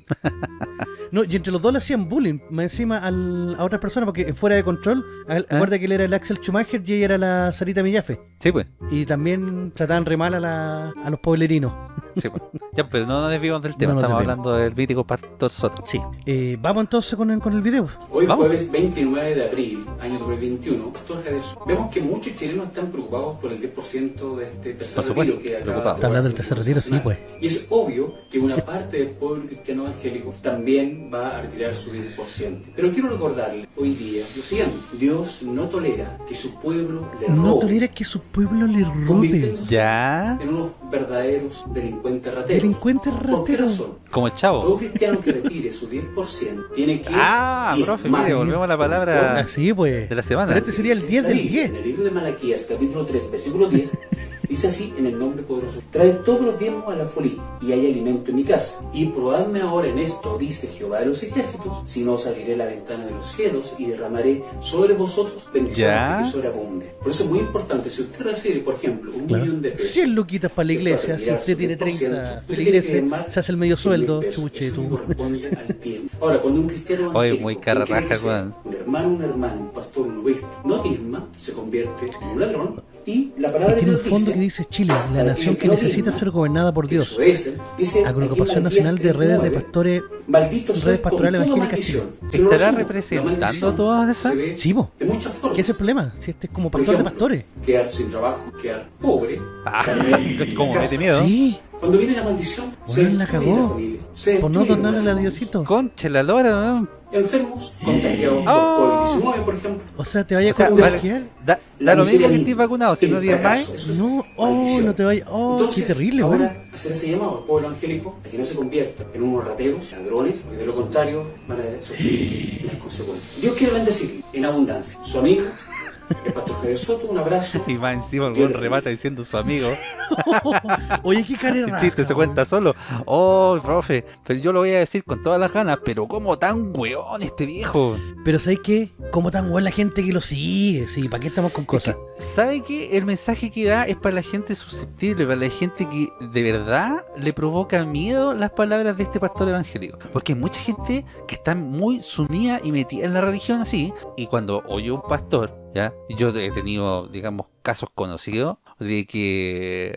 no, y entre los dos le hacían bullying, más encima al- a otras personas, porque fuera de control, a- acuerda que él era el Axel Schumacher y ella era la Sarita Millafe. Sí, pues. Y también trataban re mal a, la- a los pueblerinos. Sí, pues. Ya, pero no nos desviamos del tema. No nos Estamos hablando del mítico Pastor Soto. Sí. Eh, Vamos entonces con el, con el video. Hoy Vamos. jueves 29 de abril, año 2021, Pastor Jesús, vemos que muchos chilenos están preocupados por el 10% de este tercer Por supuesto, retiro que acaba Está hablando del tercer retiro, sí, pues. Y es obvio que una parte del pueblo cristiano evangélico también va a retirar su 10%. Pero quiero recordarle hoy día lo siguiente, Dios no tolera que su pueblo le robe, No tolera que su pueblo le robe. Ya. en unos verdaderos delincuentes rateros. Delincuentes ¿Por qué rateros. razón? Como el Todo chavo. cristiano que retire su 10% tiene que Ah, profe, mire, volvemos a la palabra Así pues. de la semana. Pero este sería el 10 La del Biblia, 10. En el libro de Malaquías, capítulo 3, versículo 10, dice así en el nombre poderoso: Trae todos los diezmos a la folía, y hay alimento en mi casa. Y probadme ahora en esto, dice Jehová de los ejércitos, si no saliré a la ventana de los cielos y derramaré sobre vosotros bendiciones Ya. que sobreabunden. Por eso es muy importante, si usted recibe, por ejemplo, un Claro. millón de pesos. 100 luquitas para la iglesia, si usted tiene 10%, 30 usted tiene que feligreses, se hace el medio 100 mil sueldo, pesos. chuche Eso tú. corresponde al tiempo. Ahora, cuando un cristiano Oye, muy quien cara quiere raja, ser weón. un hermano, un hermano, un pastor, un obispo, no diezma, se convierte en un ladrón. Y la palabra Y tiene un fondo dice, que dice Chile, la nación que necesita ser gobernada por Dios. eso es, dice Agrupación Nacional de Redes de 3:9, Pastores. Redes Pastorales Evangélicas. Chile. ¿Estará representando todas esas? Sí, po. De muchas formas. ¿Qué es el problema? Si este es como pastor de pastores. Quedar sin trabajo, quedar pobre. Ah, *laughs* como mete miedo. Sí, Cuando viene la maldición, se la cagó. por no donarle a Diosito. Conche la lora. Enfermos, contagiados Ah. por COVID-19, por ejemplo. O sea, te vaya O sea, a contagiar. Da, da lo mismo que estés vacunado, si no tienes más. No, oh, no te vayas. Oh, Entonces, qué terrible, ahora, weón. hacer ese llamado al pueblo evangélico a que no se convierta en unos rateros, ladrones, porque de lo contrario van a sufrir las consecuencias. Dios quiere bendecir en abundancia. Su amigo, el pastor Javier Soto, un abrazo. Y más encima el weón remata diciendo su amigo. *laughs* Oye, qué cara El chiste se cuenta solo. Oh, profe, pero yo lo voy a decir con todas las ganas, pero como tan weón este viejo. Pero ¿sabes qué? ¿Cómo tan buena la gente que lo sigue? Sí, ¿para qué estamos con Es cosas? que, ¿Sabe qué? El mensaje que da es para la gente susceptible, para la gente que de verdad le provoca miedo las palabras de este pastor evangélico. Porque hay mucha gente que está muy sumida y metida en la religión así, y cuando oye un pastor, Yo he tenido, digamos, casos conocidos de que,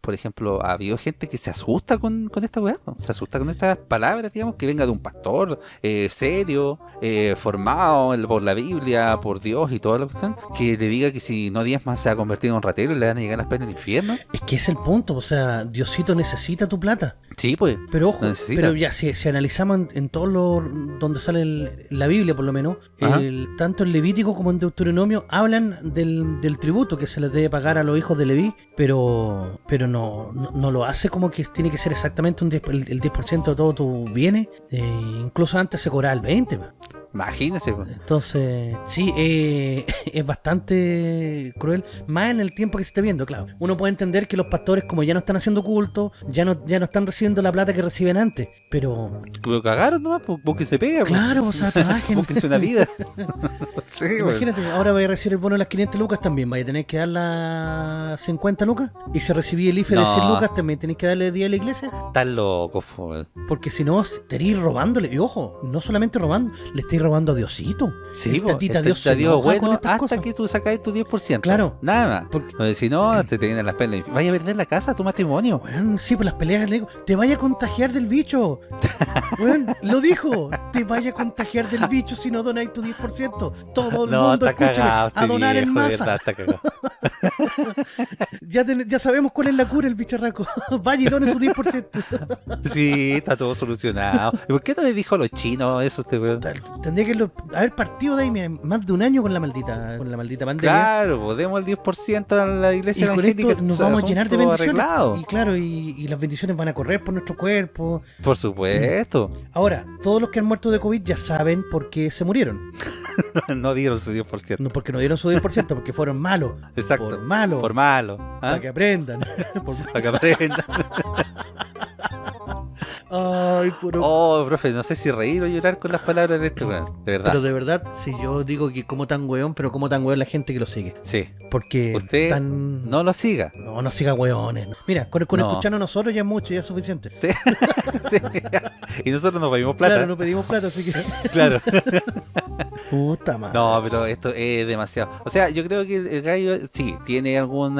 por ejemplo, ha habido gente que se asusta con, con esta weá, se asusta con estas palabras, digamos, que venga de un pastor eh, serio, eh, formado por la Biblia, por Dios y toda la cuestión, que le diga que si no diezma se ha convertido en un ratero y le van a llegar las penas del infierno. Es que es el punto, o sea, Diosito necesita tu plata. Sí, pues. Pero ojo, Lo pero ya si, si analizamos en, en todos los donde sale el- la Biblia por lo menos, el- tanto en Levítico como en Deuteronomio hablan del, del tributo que se les debe pagar a los hijos de Leví, pero pero no, no, no lo hace como que tiene que ser exactamente un 10 el, el 10% de todos tus bienes, eh, incluso antes se cobraba el 20%. Imagínese. Entonces, sí, eh, *laughs* es bastante cruel, más en el tiempo que se está viendo, claro. Uno puede entender que los pastores, como ya no están haciendo culto, ya no, ya no están recibiendo la plata que reciben antes, pero Lo cagaron nomás, pues, búsquense pega. claro, o sea, trabajen. Búsquense una vida. *laughs* *laughs* sí. Imagínate, ahora vaya a recibir el bono de las 500 lucas también, vaya a tener que dar las 50 lucas, y si recibí el IFE de No. 100 lucas, también tenéis que darle 10 a la iglesia, Están locos, pues. porque si no, estaréis robándole, y ojo, no solamente robando, le estáis robando a Diosito. Sí, tatita el Dios se enoja con bueno hasta cosas. que tú sacáis tu 10%. Claro. Nada más. Porque- Porque si no, te, te vienen las penas. Vaya a perder la casa, tu matrimonio. Weón, sí, pues las peleas le digo, te vaya a contagiar del bicho. *laughs* Lo dijo, te vaya a contagiar del bicho si no donáis tu 10%. Todo el No, mundo está escúcheme, cagado. a este donar en viejo, masa. verdad. *laughs* Ya, ten- ya sabemos cuál es la cura el bicharraco. *laughs* vaya y done su 10%. Sí, está todo solucionado. ¿Y por qué no le dijo a los chinos eso este? Tal- Tendría que lo- haber partido de ahí mira, más de un año con la maldita, con la maldita pandemia. Claro, pues demos el 10% a la Y iglesia con esto nos vamos a llenar de bendiciones. arreglado. Y claro, y, y las bendiciones van a correr por nuestro cuerpo. Por supuesto. Ahora, todos los que han muerto de COVID ya saben por qué se murieron. *laughs* no dieron su 10%. No porque no dieron su 10%, porque fueron malos. Exacto. Por malo. Por malo. ¿ah? Para que aprendan. *laughs* Por- Para que aprendan. *laughs* Ay, puro. Oh, profe, no sé si reír o llorar con las palabras de este weón. De verdad. Pero de verdad, si yo digo que como tan weón, pero como tan weón la gente que lo sigue. Sí. Porque Usted tan... No lo siga. No, no siga weones. no. Mira, con, con No. escucharnos nosotros ya es mucho, ya es suficiente. Sí. *laughs* Sí. Y nosotros nos pedimos plata. Claro, no pedimos plata, así que... *laughs* Claro. *laughs* Puta madre. No, pero esto es demasiado. O sea, yo creo que el gallo sí tiene algún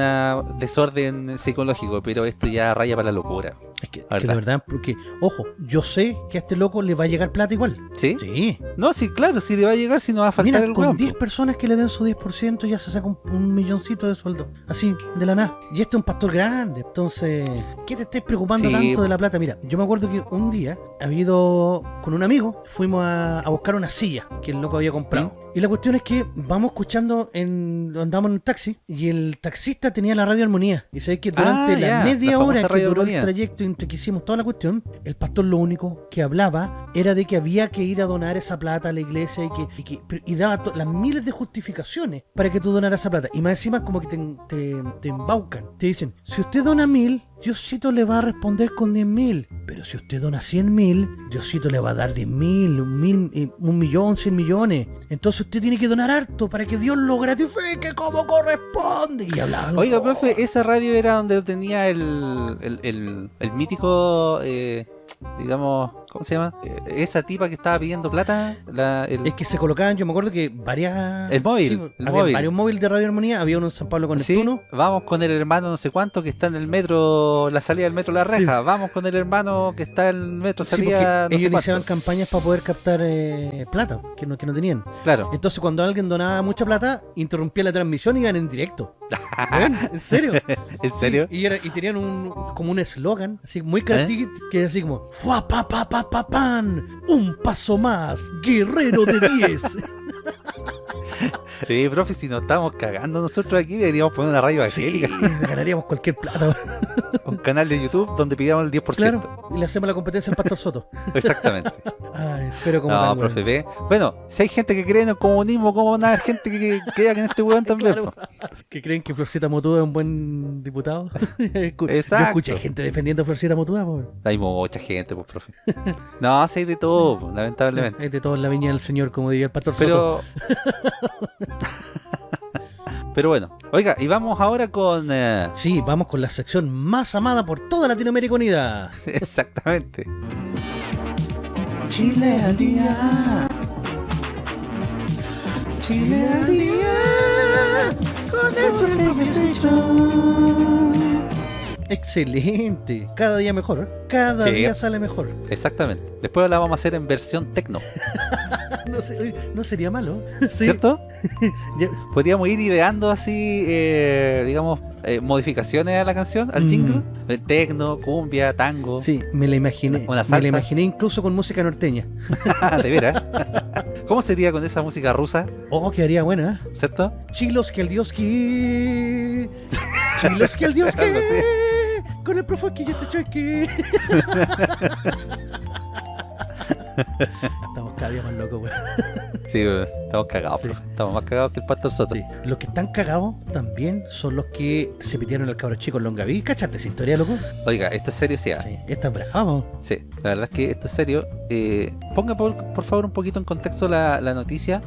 desorden psicológico, pero esto ya raya para la locura. Es que, La que verdad. porque, ojo, yo sé que a este loco le va a llegar plata igual. ¿Sí? Sí. No, sí, claro, sí le va a llegar si no va a faltar Mira, el con weón. 10 po. personas que le den su 10% ya se saca un, un milloncito de sueldo. Así, de la nada. Y este es un pastor grande. Entonces, ¿qué te estés preocupando Sí, tanto de la plata? Mira, yo me acuerdo que un día había ido con un amigo, fuimos a, a buscar una silla que el loco había comprado. ¿Mm? Y la cuestión es que vamos escuchando, en andamos en un taxi y el taxista tenía la radio armonía. Y sabéis que durante Ah, la media la hora que duró Armonía. el trayecto entre que hicimos toda la cuestión, el pastor lo único que hablaba era de que había que ir a donar esa plata a la iglesia y que y, que- y daba las miles de justificaciones para que tú donaras esa plata. Y más encima como que te, te, te embaucan. Te dicen, si usted dona mil, Diosito le va a responder con diez mil. Pero si usted dona cien mil, Diosito le va a dar diez mil, un, mil, eh, un millón, cien millones. Entonces usted tiene que donar harto para que Dios lo gratifique como corresponde. Y hablaba. Oiga, profe, esa radio era donde tenía el, el, el, el mítico, eh, digamos, ¿cómo se llama? Eh, esa tipa que estaba pidiendo plata. La, el, Es que se colocaban, yo me acuerdo que varias. El móvil, sí, el había móvil. varios móviles de Radio Armonía. Había uno en San Pablo con Sí, Neptuno. vamos con el hermano no sé cuánto que está en el metro, la salida del metro La Reja. Vamos con el hermano que está en el metro salida no sé ellos iniciaban cuánto. campañas para poder captar eh, plata, que no, que no tenían. Claro. Entonces, cuando alguien donaba mucha plata, interrumpía la transmisión y iban en directo. *laughs* ¿En serio? ¿En serio? Y, era- y tenían un, como un eslogan, así muy característico, que era así como ¡Fua pa pa pa pa pan! ¡Un paso más! ¡Guerrero de 10! *laughs* *laughs* Eh, profe, si nos estamos cagando nosotros aquí, deberíamos poner una radio Sí, evangélica. *laughs* ganaríamos cualquier plata. *laughs* Un canal de YouTube donde pidamos el 10%. Claro, y le hacemos la competencia al Pastor Soto. Exactamente. Ay, pero como No, profe, weón. ve. Bueno, si hay gente que cree en el comunismo, ¿cómo van a haber gente que, crea que en este weón también? Claro. ¿Que creen que Florcita Motúa es un buen diputado? Escu- Yo Exacto. escuché gente defendiendo a Florcita po. Hay mucha gente, pues, profe. No, sí hay de todo, lamentablemente. Hay de todo en la viña del señor, como diría el Pastor Soto. *laughs* Pero. Bueno, oiga, y vamos ahora con. eh, Sí, vamos con la sección más amada por toda Latinoamérica Unida. *laughs* Exactamente. Chile al día. Chile al día. Con el profe Excelente. Cada día mejor. ¿eh? Cada Sí. día sale mejor. Exactamente. Después la vamos a hacer en versión tecno, *laughs* No, sería malo. *laughs* Sí. ¿cierto? *laughs* Podríamos ir ideando así, eh, digamos, eh, modificaciones a la canción, al Mm. jingle. Tecno, cumbia, tango. Sí, me la imaginé. Una Me salsa. la imaginé incluso con música norteña. de veras. ¿Cómo sería con esa música rusa? Oh, quedaría buena. ¿Cierto? Chilos que el dios que. Chilos que el dios que. Con el profe que ya te cheque. *laughs* Estamos cada día más locos, weón. Sí, eh, estamos cagados, Sí. profe. Estamos más cagados que el pastor Soto. Sí. Los que están cagados también son los que se pidieron al cabro chico en Longaví. ¿Cachaste esa historia, loco? Oiga, esto es serio, sí. Sí, está bravo. Sí, la verdad es que esto es serio. Eh, ponga por, por favor un poquito en contexto la, la noticia,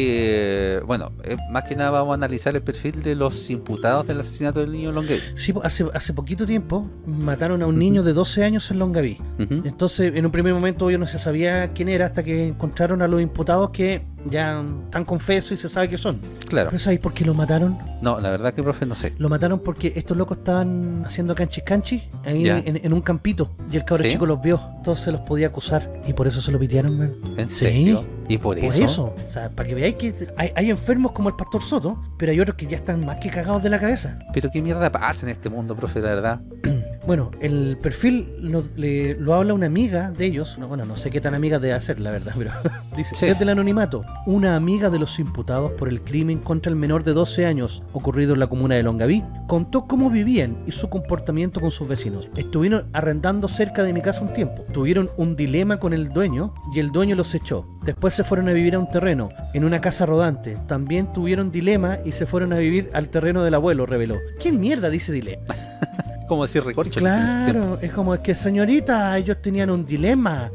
porque, bueno, eh, más que nada vamos a analizar el perfil de los imputados del asesinato del niño Longuey. Sí, po, hace, hace poquito tiempo mataron a un niño de 12 años en Longaví. Entonces, en un primer momento yo no se sabía quién era hasta que encontraron a los imputados que ya están confesos y se sabe que son. Claro. ¿Pero sabéis por qué lo mataron? No, la verdad que, profe, no sé. Lo mataron porque estos locos estaban haciendo canchis canchis ahí en, en un campito y el cabro ¿Sí? chico los vio, entonces los podía acusar y por eso se lo pidieron, man. ¿En Sí. serio? ¿Y por, Por eso? eso, o sea, para que veáis que hay, hay enfermos como el pastor Soto, pero hay otros que ya están más que cagados de la cabeza. Pero qué mierda pasa en este mundo, profe, la verdad. *clears throat* Bueno, el perfil lo, le- lo habla una amiga de ellos, no, bueno, no sé qué tan amiga debe ser, la verdad, *laughs* pero dice, Sí. desde el anonimato, una amiga de los imputados por el crimen contra el menor de 12 años ocurrido en la comuna de Longaví, contó cómo vivían y su comportamiento con sus vecinos. Estuvieron arrendando cerca de mi casa un tiempo, tuvieron un dilema con el dueño y el dueño los echó. Después se fueron a vivir a un terreno, en una casa rodante. También tuvieron dilema y se fueron a vivir al terreno del abuelo, reveló. ¿Qué mierda dice dilema? *laughs* Como decir recorcho. Claro, es como es que señorita, ellos tenían un dilema.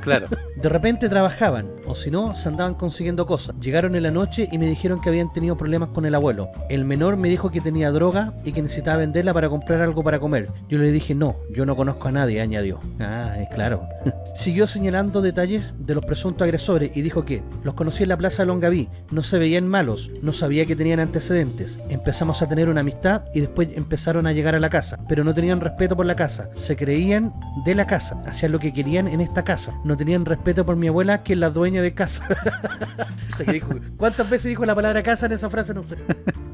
Claro. *laughs* De repente trabajaban, o si no, se andaban consiguiendo cosas. Llegaron en la noche y me dijeron que habían tenido problemas con el abuelo. El menor me dijo que tenía droga y que necesitaba venderla para comprar algo para comer. Yo le dije, no, yo no conozco a nadie, añadió. Ah, es claro. *laughs* Siguió señalando detalles de los presuntos agresores y dijo que los conocí en la plaza de Longaví, no se veían malos, no sabía que tenían antecedentes. Empezamos a tener una amistad y después empezaron a llegar a la casa, pero no tenían respeto por la casa, se creían de la casa, hacían lo que querían en esta casa, no tenían respeto por mi abuela que es la dueña de casa. *laughs* ¿Cuántas veces dijo la palabra casa en esa frase? No sé.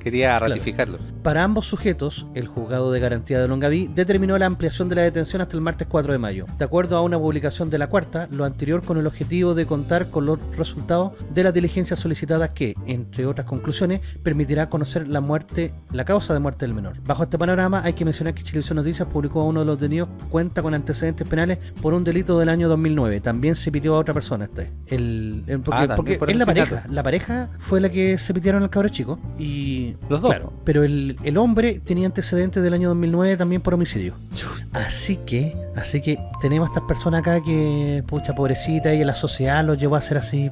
Quería ratificarlo. Para ambos sujetos, el juzgado de garantía de Longaví determinó la ampliación de la detención hasta el martes 4 de mayo. De acuerdo a una publicación de la cuarta, lo anterior con el objetivo de contar con los resultados de las diligencias solicitadas que, entre otras conclusiones, permitirá conocer la muerte, la causa de muerte del menor. Bajo este panorama, hay que mencionar que Chilevisión Noticias publicó a uno de los detenidos cuenta con antecedentes penales por un delito del año 2009. También se pitió a otra persona este. El, el- porque Ah, también porque por es la pareja. La pareja fue la que se pidieron al cabro chico y Los dos. Claro, pero el, el hombre tenía antecedentes del año 2009 también por homicidio. Así que, así que tenemos a estas personas acá que, pucha, pobrecita, y la sociedad los llevó a ser así.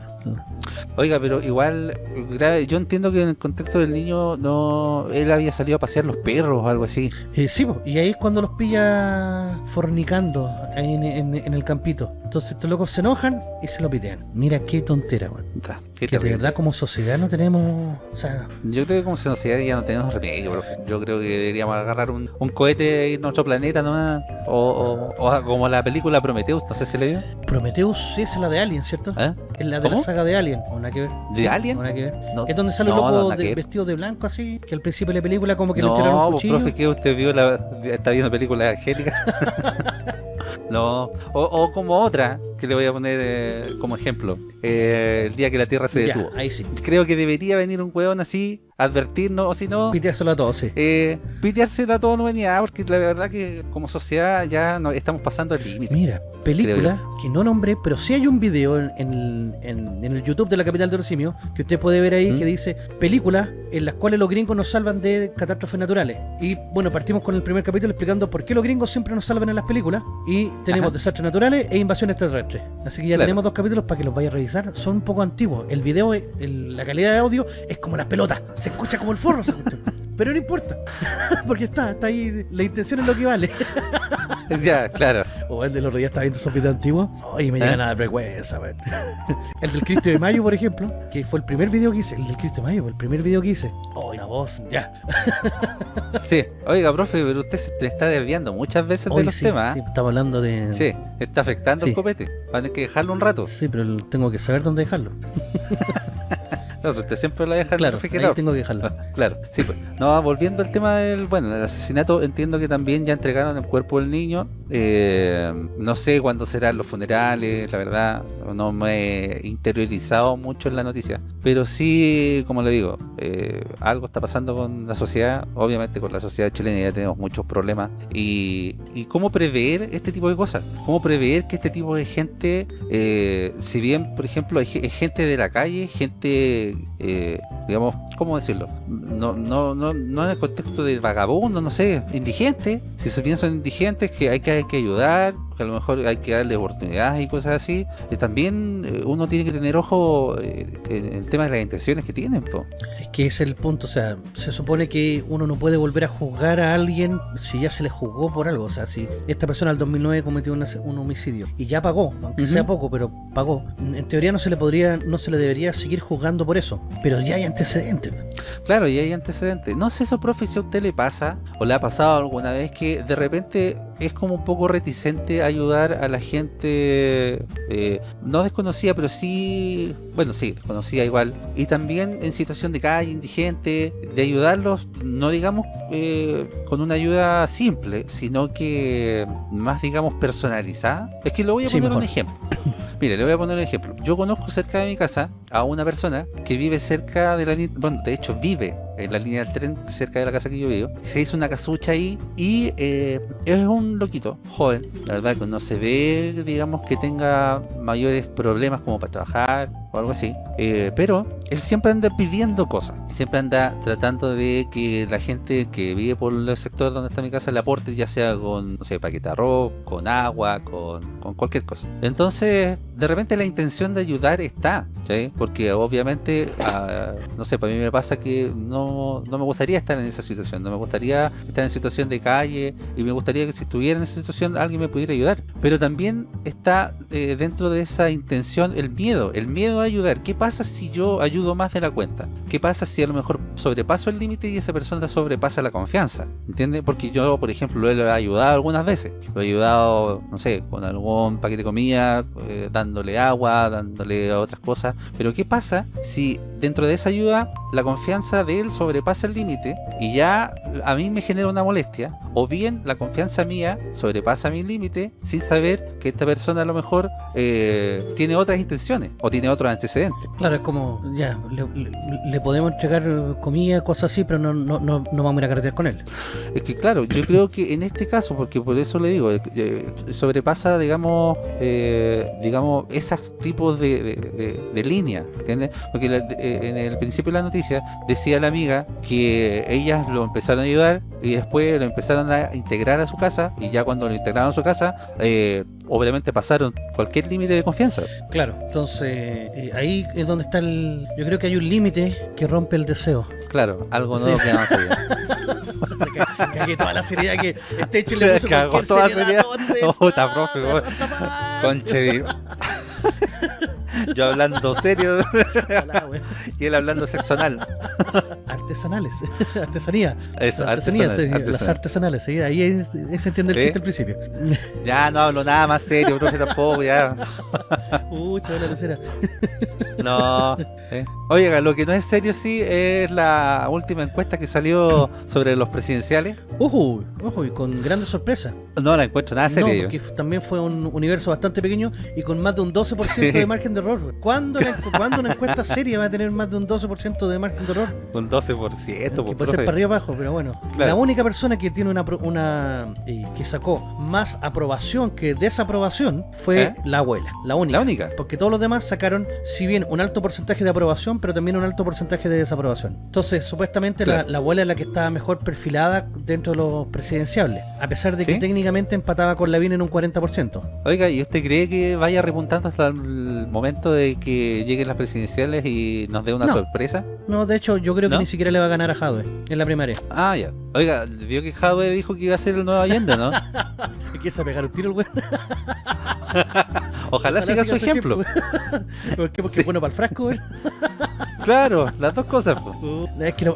Oiga, pero igual, grave, yo entiendo que en el contexto del niño, no él había salido a pasear los perros o algo así. Eh, sí, y ahí es cuando los pilla fornicando ahí en, en- en el campito. Entonces estos locos se enojan y se lo pitean. Mira qué tontera. Ta, Que de verdad como sociedad no tenemos... O sea, Yo creo que como sociedad ya no tenemos remedio, profe. Yo creo que deberíamos agarrar un, un cohete e irnos a otro planeta nomás. O, o, o como la película Prometheus, no sé si le vio. Prometheus sí, es la de Alien, ¿cierto? ¿Eh? Es la de ¿Cómo? la saga de Alien. ¿O nada que ver? ¿De Alien? ¿O nada que ver? No, Es donde sale un no, loco no, de- vestido de blanco así, que al principio de la película como que le tiraron No, un pues, cuchillo. profe, que usted vio la, está viendo películas angélicas. *laughs* no, o, o como otra, que le voy a poner eh, como ejemplo. Eh, el día que la Tierra se Ya, detuvo. ahí sí. Creo que debería venir un weón así, advertirnos, o si no, Piteárselo a todos, sí. eh, piteárselo a toda la humanidad, porque la verdad que como sociedad ya no, estamos pasando el límite. Mira, película que no nombré, pero sí hay un video en, en- en- en el YouTube de la capital de los simios que usted puede ver ahí ¿Mm? que dice películas en las cuales los gringos nos salvan de catástrofes naturales. Y bueno, partimos con el primer capítulo explicando por qué los gringos siempre nos salvan en las películas. Y tenemos Ajá. desastres naturales e invasión extraterrestre. Así que ya Claro. tenemos dos capítulos para que los vaya a revisar. Son un poco antiguos. El video, el- la calidad de audio es como las pelotas. Se escucha como el forro. esa cuestión. Pero no importa. *laughs* Porque está, está ahí. La intención es lo que vale. *laughs* Ya, claro. O el de los días está viendo esos videos antiguos. Oye, me ¿Eh? llega nada de vergüenza, weón. *laughs* El del Cristo de Mayo, por ejemplo, que fue el primer video que hice. El del Cristo de Mayo, el primer video que hice. Oh, una voz, ya. Sí. Oiga, profe, pero usted se está desviando muchas veces de los sí, temas. sí, ¿ah? estamos hablando de. Sí, está afectando Sí. el copete. Va a tener que dejarlo un rato. Sí, pero tengo que saber dónde dejarlo. No, usted siempre lo deja en Claro, el ahí refrigerador. tengo que dejarlo. Ah, *laughs* Claro, sí, pues. No, volviendo al tema del, bueno, del asesinato, entiendo que también ya entregaron el cuerpo del niño. Eh, no sé cuándo serán los funerales, la verdad, no me he interiorizado mucho en la noticia. Pero sí, como le digo, eh, algo está pasando con la sociedad, obviamente con la sociedad chilena ya tenemos muchos problemas. Y, y cómo prever este tipo de cosas, cómo prever que este tipo de gente, eh, si bien, por ejemplo, hay gente de la calle, gente, eh, digamos, ¿cómo decirlo? No, no, no, no en el contexto de vagabundo, no sé, indigente. Si se piensan indigentes, que hay que, hay que ayudar, que a lo mejor hay que darle oportunidades y cosas así. Eh, también eh, uno tiene que tener ojo eh, en el tema de las intenciones que tienen. po. Es que ese es el punto, o sea, se supone que uno no puede volver a juzgar a alguien si ya se le juzgó por algo, o sea, si esta persona al 2009 cometió un, ase- un homicidio y ya pagó, aunque sea poco, pero pagó, en teoría no se le podría, no se le debería seguir juzgando por eso, pero ya hay antecedentes. Claro, y hay antecedentes. No sé eso, profe, si a usted le pasa o le ha pasado alguna vez que de repente es como un poco reticente a ayudar a la gente eh, no desconocida, pero sí, bueno, sí, desconocida igual. Y también en situación de calle, indigente, de ayudarlos, no digamos eh, con una ayuda simple, sino que más, digamos, personalizada. Es que lo voy a Sí, poner un ejemplo. *coughs* Mire, le voy a poner un ejemplo. Yo conozco cerca de mi casa a una persona que vive cerca de la bueno, de hecho vive en la línea del tren cerca de la casa que yo vivo. Se hizo una casucha ahí y eh, es un loquito, joven. La verdad que no se ve, digamos, que tenga mayores problemas como para trabajar o algo así. Eh, pero él siempre anda pidiendo cosas. Siempre anda tratando de que la gente que vive por el sector donde está mi casa le aporte, ya sea con, no sé, paquete arroz, con agua, con, con cualquier cosa. Entonces, de repente la intención de ayudar está, ¿sí? Porque obviamente, ah, no sé, para mí me pasa que no, no me gustaría estar en esa situación, no me gustaría estar en situación de calle y me gustaría que si estuviera en esa situación alguien me pudiera ayudar. Pero también está eh, dentro de esa intención el miedo, el miedo ayudar. ¿Qué pasa si yo ayudo más de la cuenta? ¿Qué pasa si a lo mejor sobrepaso el límite y esa persona sobrepasa la confianza? ¿Entiendes? Porque yo, por ejemplo, lo he ayudado algunas veces. Lo he ayudado, no sé, con algún paquete de comida, eh, dándole agua, dándole otras cosas. Pero ¿qué pasa si dentro de esa ayuda la confianza de él sobrepasa el límite y ya a mí me genera una molestia? O bien la confianza mía sobrepasa mi límite sin saber que esta persona a lo mejor eh, tiene otras intenciones o tiene otros antecedentes. Claro, es como, ya, le, podemos entregar comida, cosas así, pero no, no, no, no vamos a ir a carretear con él. Es que claro, yo creo que en este caso, porque por eso le digo, eh, eh, sobrepasa, digamos, eh, digamos, esos tipos de, de, de- de líneas, ¿entiendes? Porque la- eh, en el principio de la noticia decía la amiga que ellas lo empezaron a ayudar y después lo empezaron a integrar a su casa y ya cuando lo integraron a su casa, eh, obviamente pasaron cualquier límite de confianza. Claro, entonces eh, ahí es donde está el... Yo creo que hay un límite que rompe el deseo. Claro, algo Sí. nuevo que vamos a. *laughs* Cagué toda la seriedad que este hecho le puso Cagó cualquier toda. *laughs* *laughs* Yo hablando serio Hola, y él hablando sexo anal. Artesanales, *laughs* artesanía. Eso, Artesanía, sí, las artesanal. artesanales, sí, ahí, ahí se entiende el ¿Sí? chiste al principio. *laughs* Ya no hablo nada más serio, profe, tampoco, ya. *laughs* La tercera. No. ¿eh? Oiga, lo que no es serio sí es la última encuesta que salió sobre los presidenciales. Ojo, ojo, y con grandes sorpresas. No la encuentro nada seria no, porque también fue un universo bastante pequeño y con más de un 12% Sí. de margen de error. ¿Cuándo, la- ¿Cuándo una encuesta *laughs* seria va a tener más de un 12% de margen de error? Un 12%, Que pues, puede ser para arriba o abajo, pero bueno. Claro. La única persona que tiene una, una eh, que sacó más aprobación que desaprobación fue ¿Eh? la abuela, la única. La única. Porque todos los demás sacaron, si bien un alto porcentaje de aprobación, pero también un alto porcentaje de desaprobación. Entonces, supuestamente la, Claro. la abuela es la que estaba mejor perfilada dentro de los presidenciables, a pesar de que ¿Sí? Técnicamente empataba con Lavín en un 40%. Oiga, ¿y usted cree que vaya repuntando hasta el momento de que lleguen las presidenciales y nos dé una No. sorpresa? No, de hecho, yo creo que ni siquiera le va a ganar a Jadwe en la primaria. Ah, ya. Oiga, vio que Jadwe dijo que iba a ser el nuevo Allende, ¿no? *laughs* Empieza a pegar un tiro el güey. *laughs* Ojalá siga su ejemplo. *laughs* ¿Por qué? Porque Sí. es bueno para el frasco, güey. Claro, las dos cosas. po. Es que no,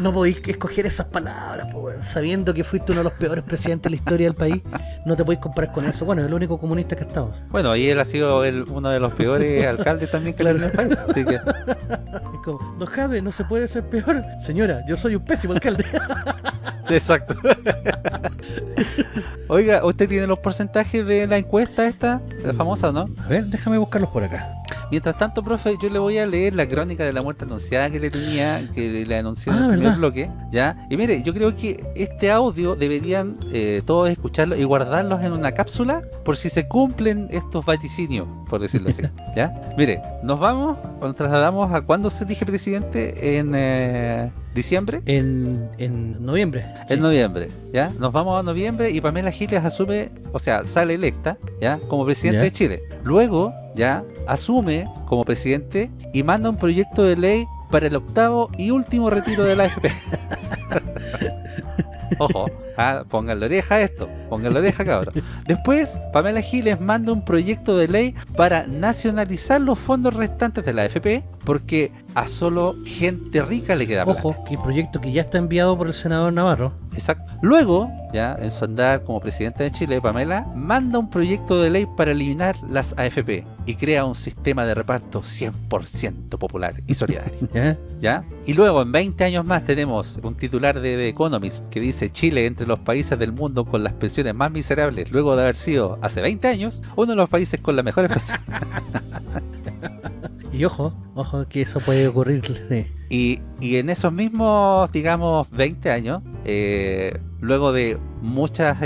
no podéis escoger esas palabras, po, sabiendo que fuiste uno de los peores presidentes de la historia del país, no te podéis comparar con eso. Bueno, es el único comunista que ha estado. Bueno, y él ha sido el- uno de los peores *laughs* alcaldes también que Claro. tiene el país. Así que, Es como, Don Jade, no se puede ser peor. Señora, yo soy un pésimo alcalde. *laughs* sí, exacto. *laughs* Oiga, ¿usted tiene los porcentajes de la encuesta esta? La famosa, ¿no? A ver, déjame buscarlos por acá. Mientras tanto, profe, yo le voy a leer la crónica de la muerte anunciada que le tenía, que le anuncié en Ah, el primer ¿verdad? bloque, ¿ya? Y mire, yo creo que este audio deberían eh, todos escucharlo y guardarlos en una cápsula por si se cumplen estos vaticinios, por decirlo así, *laughs* ¿ya? Mire, nos vamos, nos trasladamos a cuándo se elige presidente en eh, diciembre. En, en noviembre. En Sí. noviembre, ¿ya? Nos vamos a noviembre y Pamela Giles asume, o sea, sale electa, ¿ya? Como presidente Ya. de Chile. Luego, ¿ya? Asume como presidente y manda un proyecto de ley para el octavo y último retiro de la AFP. *laughs* Ojo, ah, pongan la oreja a esto, pongan la oreja cabrón. Después, Pamela Giles manda un proyecto de ley para nacionalizar los fondos restantes de la AFP porque a solo gente rica le queda plata. Ojo, que el proyecto que ya está enviado por el senador Navarro. Exacto. Luego, ya en su andar como presidenta de Chile, Pamela manda un proyecto de ley para eliminar las AFP y crea un sistema de reparto 100% popular y solidario. *laughs* ¿ya? ¿Ya? Y luego, en 20 años más, tenemos un titular de The Economist que dice Chile entre los países del mundo con las pensiones más miserables, luego de haber sido, hace 20 años, uno de los países con las mejores pensiones. *laughs* Y ojo, ojo, que eso puede ocurrir. Y, y en esos mismos, digamos, 20 años, eh, luego de muchos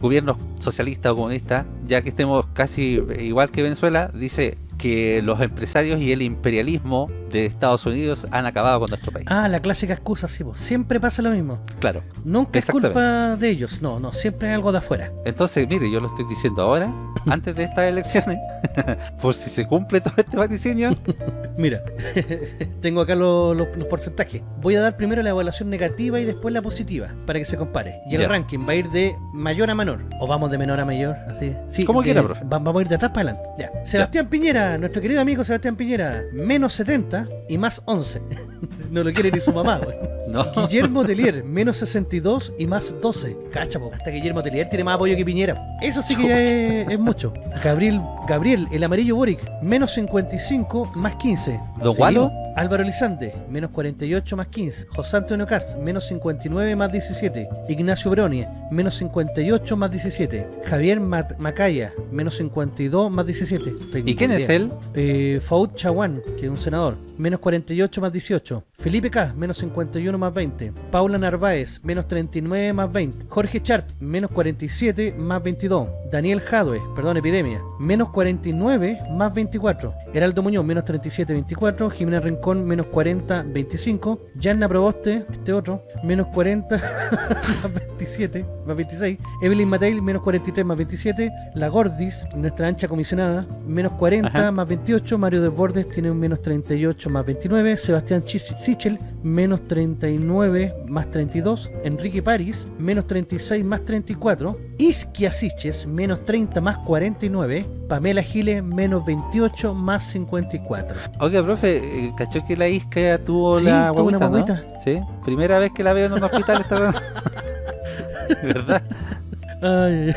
gobiernos socialistas o comunistas, ya que estemos casi igual que Venezuela, dice que los empresarios y el imperialismo de Estados Unidos han acabado con nuestro país. Ah, la clásica excusa, sí, po. siempre pasa lo mismo. Claro. Nunca es culpa de ellos, no, no, siempre es algo de afuera. Entonces, mire, yo lo estoy diciendo ahora, *laughs* antes de estas elecciones, *laughs* por si se cumple todo este vaticinio. *laughs* Mira, tengo acá los, los- los porcentajes. Voy a dar primero la evaluación negativa y después la positiva, para que se compare. Y el Ya. ranking va a ir de mayor a menor, o vamos de menor a mayor, así. Sí, Como quiera, profe. va- vamos a ir de atrás para adelante. Ya. Sebastián Piñera, nuestro querido amigo Sebastián Piñera, menos 70 y más 11. *laughs* no lo quiere ni su mamá, güey. *laughs* No, Guillermo Telier, menos 62 y más 12. Cacha, po. hasta Guillermo Telier tiene más apoyo que Piñera. Eso sí que ya es, es mucho. Gabriel, Gabriel, el amarillo Boric, menos 55 más 15. ¿Don Gualo? Álvaro Lizande, menos 48 más 15. José Antonio Cast, menos 59 más 17. Ignacio Broni, menos 58 más 17. Javier Mat- Macaya, menos 52 más 17. Tengo ¿y quién es él? Eh, Faud Chaguán, que es un senador, menos 48 más 18. Felipe K, menos 51 más 20. Paula Narváez, menos 39 más 20. Jorge Sharp, menos 47 más 22. Daniel Jadwe, perdón, Epidemia, menos 49 más 24. Heraldo Muñoz, menos 37, 24. Jimena Rincón, menos 40, 25. Yanna Proboste, este otro, menos 40 *laughs* más 27, más 26. Evelyn Mateil, menos 43 más 27. La Gordis, nuestra ancha comisionada, menos 40 Ajá. más 28. Mario Desbordes tiene un menos 38 más 29. Sebastián Chis- Sichel, menos 39 más 32. Enrique París, menos 36 más 34. Isquia Siches, menos 30 más 49. Pamela Giles, menos 28 más 54. Oiga, profe, eh, ¿cachó que la Isca tuvo Sí, la tuvo una guaguita, no? Sí, primera vez que la veo en un hospital esta. *laughs* ¿Verdad? Ay,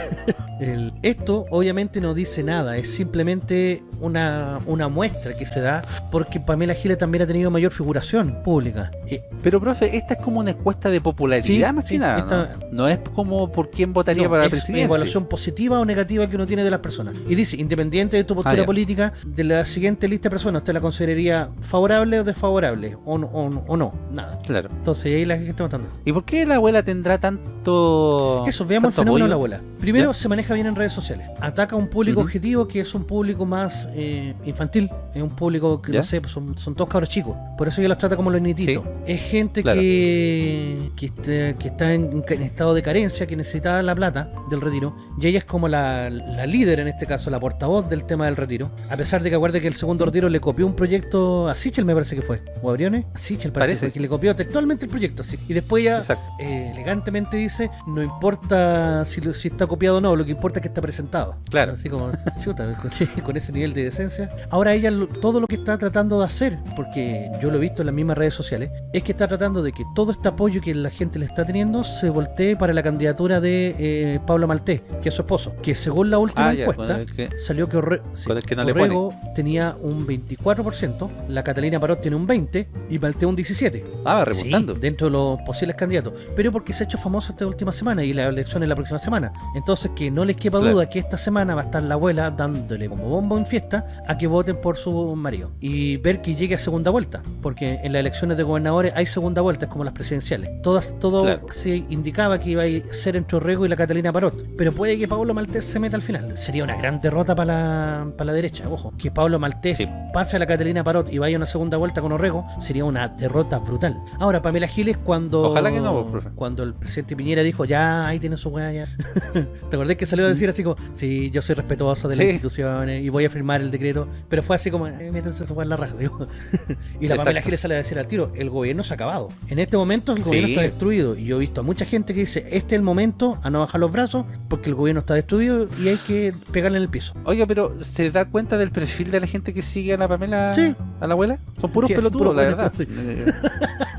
el- esto obviamente no dice nada, es simplemente una, una muestra que se da porque Pamela Giles también ha tenido mayor figuración pública. Y- Pero, profe, esta es como una encuesta de popularidad Sí, más que sí, nada, esta- ¿no? No es como por quién votaría no, para es presidente. evaluación positiva o negativa que uno tiene de las personas. Y dice, independiente de tu postura Ah, política, de la siguiente lista de personas, ¿usted la consideraría favorable o desfavorable? O, no- o, o no, nada. Claro. Entonces ahí la gente está votando. ¿Y por qué la abuela tendrá tanto Eso, veamos el tanto fenómeno de la abuela. Primero, Ya. se maneja bien en redes sociales. Ataca a un público objetivo que es un público más eh, infantil. Es un público que, Ya. no sé, pues son, son todos cabros chicos. Por eso ella los trata como los nietitos. Sí. Es gente Claro. que, que, está, que está en, en estado de carencia, que necesita la plata del retiro. Y ella es como la, la líder, en este caso, la portavoz del tema del retiro. A pesar de que acuerde que el segundo retiro le copió un proyecto a Sichel, me parece que fue. ¿O a Briones? A Sichel parece, Parece. que le copió textualmente el proyecto. sí. Y después ella eh, elegantemente dice, no importa si, si está copiado o no, lo que importa es que está presentado. Claro. Así como, *laughs* chuta, con, con ese nivel de decencia. Ahora ella lo- todo lo que está tratando de hacer, porque yo lo he visto en las mismas redes sociales, es que está tratando de que todo este apoyo que la gente le está teniendo se voltee para la candidatura de eh, Pablo Maltés, que es su esposo, que según la última Ah, ya, encuesta que- salió que, Orre- sí, el que no le Orrego tenía un 24%, la Catalina Parot tiene un 20% y Maltés un 17%. Ah, remontando. Sí, dentro de los posibles candidatos. Pero porque se ha hecho famoso esta última semana y la elección es la próxima semana. Entonces, que no les quepa Claro. duda que esta semana va a estar la abuela dándole como bombo en fiesta a que voten por su marido. Y ver que llegue a segunda vuelta. Porque en las elecciones de gobernadores hay segunda vuelta, es como las presidenciales. Todas, todo Claro. se indicaba que iba a ser entre Orrego y la Catalina Parot. Pero puede que Pablo Maltés se meta al final. Sería una gran derrota para la, para la derecha, ojo. Que Pablo Maltés Sí. pase a la Catalina Parot y vaya a una segunda vuelta con Orrego, sería una derrota brutal. Ahora, Pamela Giles, cuando Ojalá que no, profe. cuando el presidente Piñera dijo, ya, ahí tiene su weá, ya. *laughs* ¿Te acordás que salió a decir así como, sí, yo soy respetuoso de las instituciones y voy a firmar el decreto? Pero fue así como, eh, métanse weá en la raja, digo. *laughs* y la Pamela. Giles sale a decir al tiro, el gobierno se ha acabado. En este momento el Sí. gobierno está destruido. Y yo he visto a mucha gente que dice, este es el momento a no bajar los brazos porque el gobierno está destruido y hay que pegarle en el piso. Oiga, pero ¿se da cuenta del perfil de la gente que sigue a la Pamela, Sí. a la abuela? Son puros Sí, pelotudos, la verdad. Eh,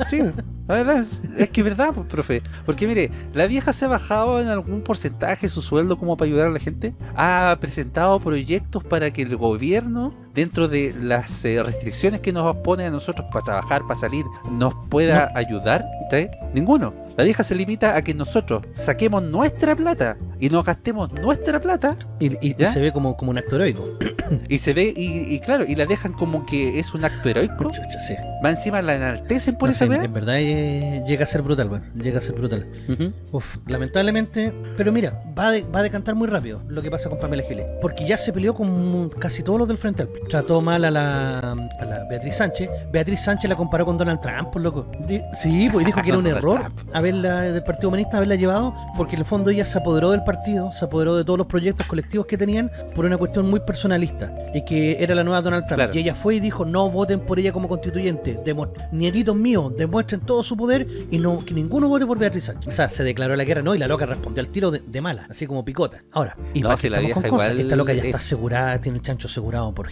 Sí, la verdad es, es que es verdad, pues, profe. Porque mire, la vieja se ha bajado en algún porcentaje su sueldo como para ayudar a la gente. Ha presentado proyectos para que el gobierno, gobierno dentro de las eh, restricciones que nos pone a nosotros para trabajar, para salir, nos pueda ayudar. ¿sí? Ninguno. La vieja se limita a que nosotros saquemos nuestra plata y nos gastemos nuestra plata Y, y- se ve como, como un acto heroico. *coughs* y se ve, y, y claro, y la dejan como que es un acto heroico. Chucha, sí. Va encima la enaltecen por No esa weá. en verdad eh, llega a ser brutal, weón. Llega a ser brutal. Ujú. Uf, lamentablemente, pero mira, va a, de- va a decantar muy rápido lo que pasa con Pamela Giles. Porque ya se peleó con casi todos los del Frente Amplio. Trató mal a la, a la Beatriz Sánchez. Beatriz Sánchez la comparó con Donald Trump, por loco. Di- sí, pues dijo que era un *laughs* error Trump. haberla del Partido Humanista haberla llevado, porque en el fondo ella se apoderó del partido, se apoderó de todos los proyectos colectivos que tenían por una cuestión muy personalista. Y que era la nueva Donald Trump. Claro. Y ella fue y dijo, no voten por ella como constituyente. Demo- Nietitos míos, demuestren todo su poder y no que ninguno vote por Beatriz Sánchez. O sea, se declaró la guerra, no, y la loca respondió al tiro de, de mala, así como picota. Ahora, y No, para si la vieja cosas, igual esta loca ya es- está asegurada, tiene el chancho asegurado por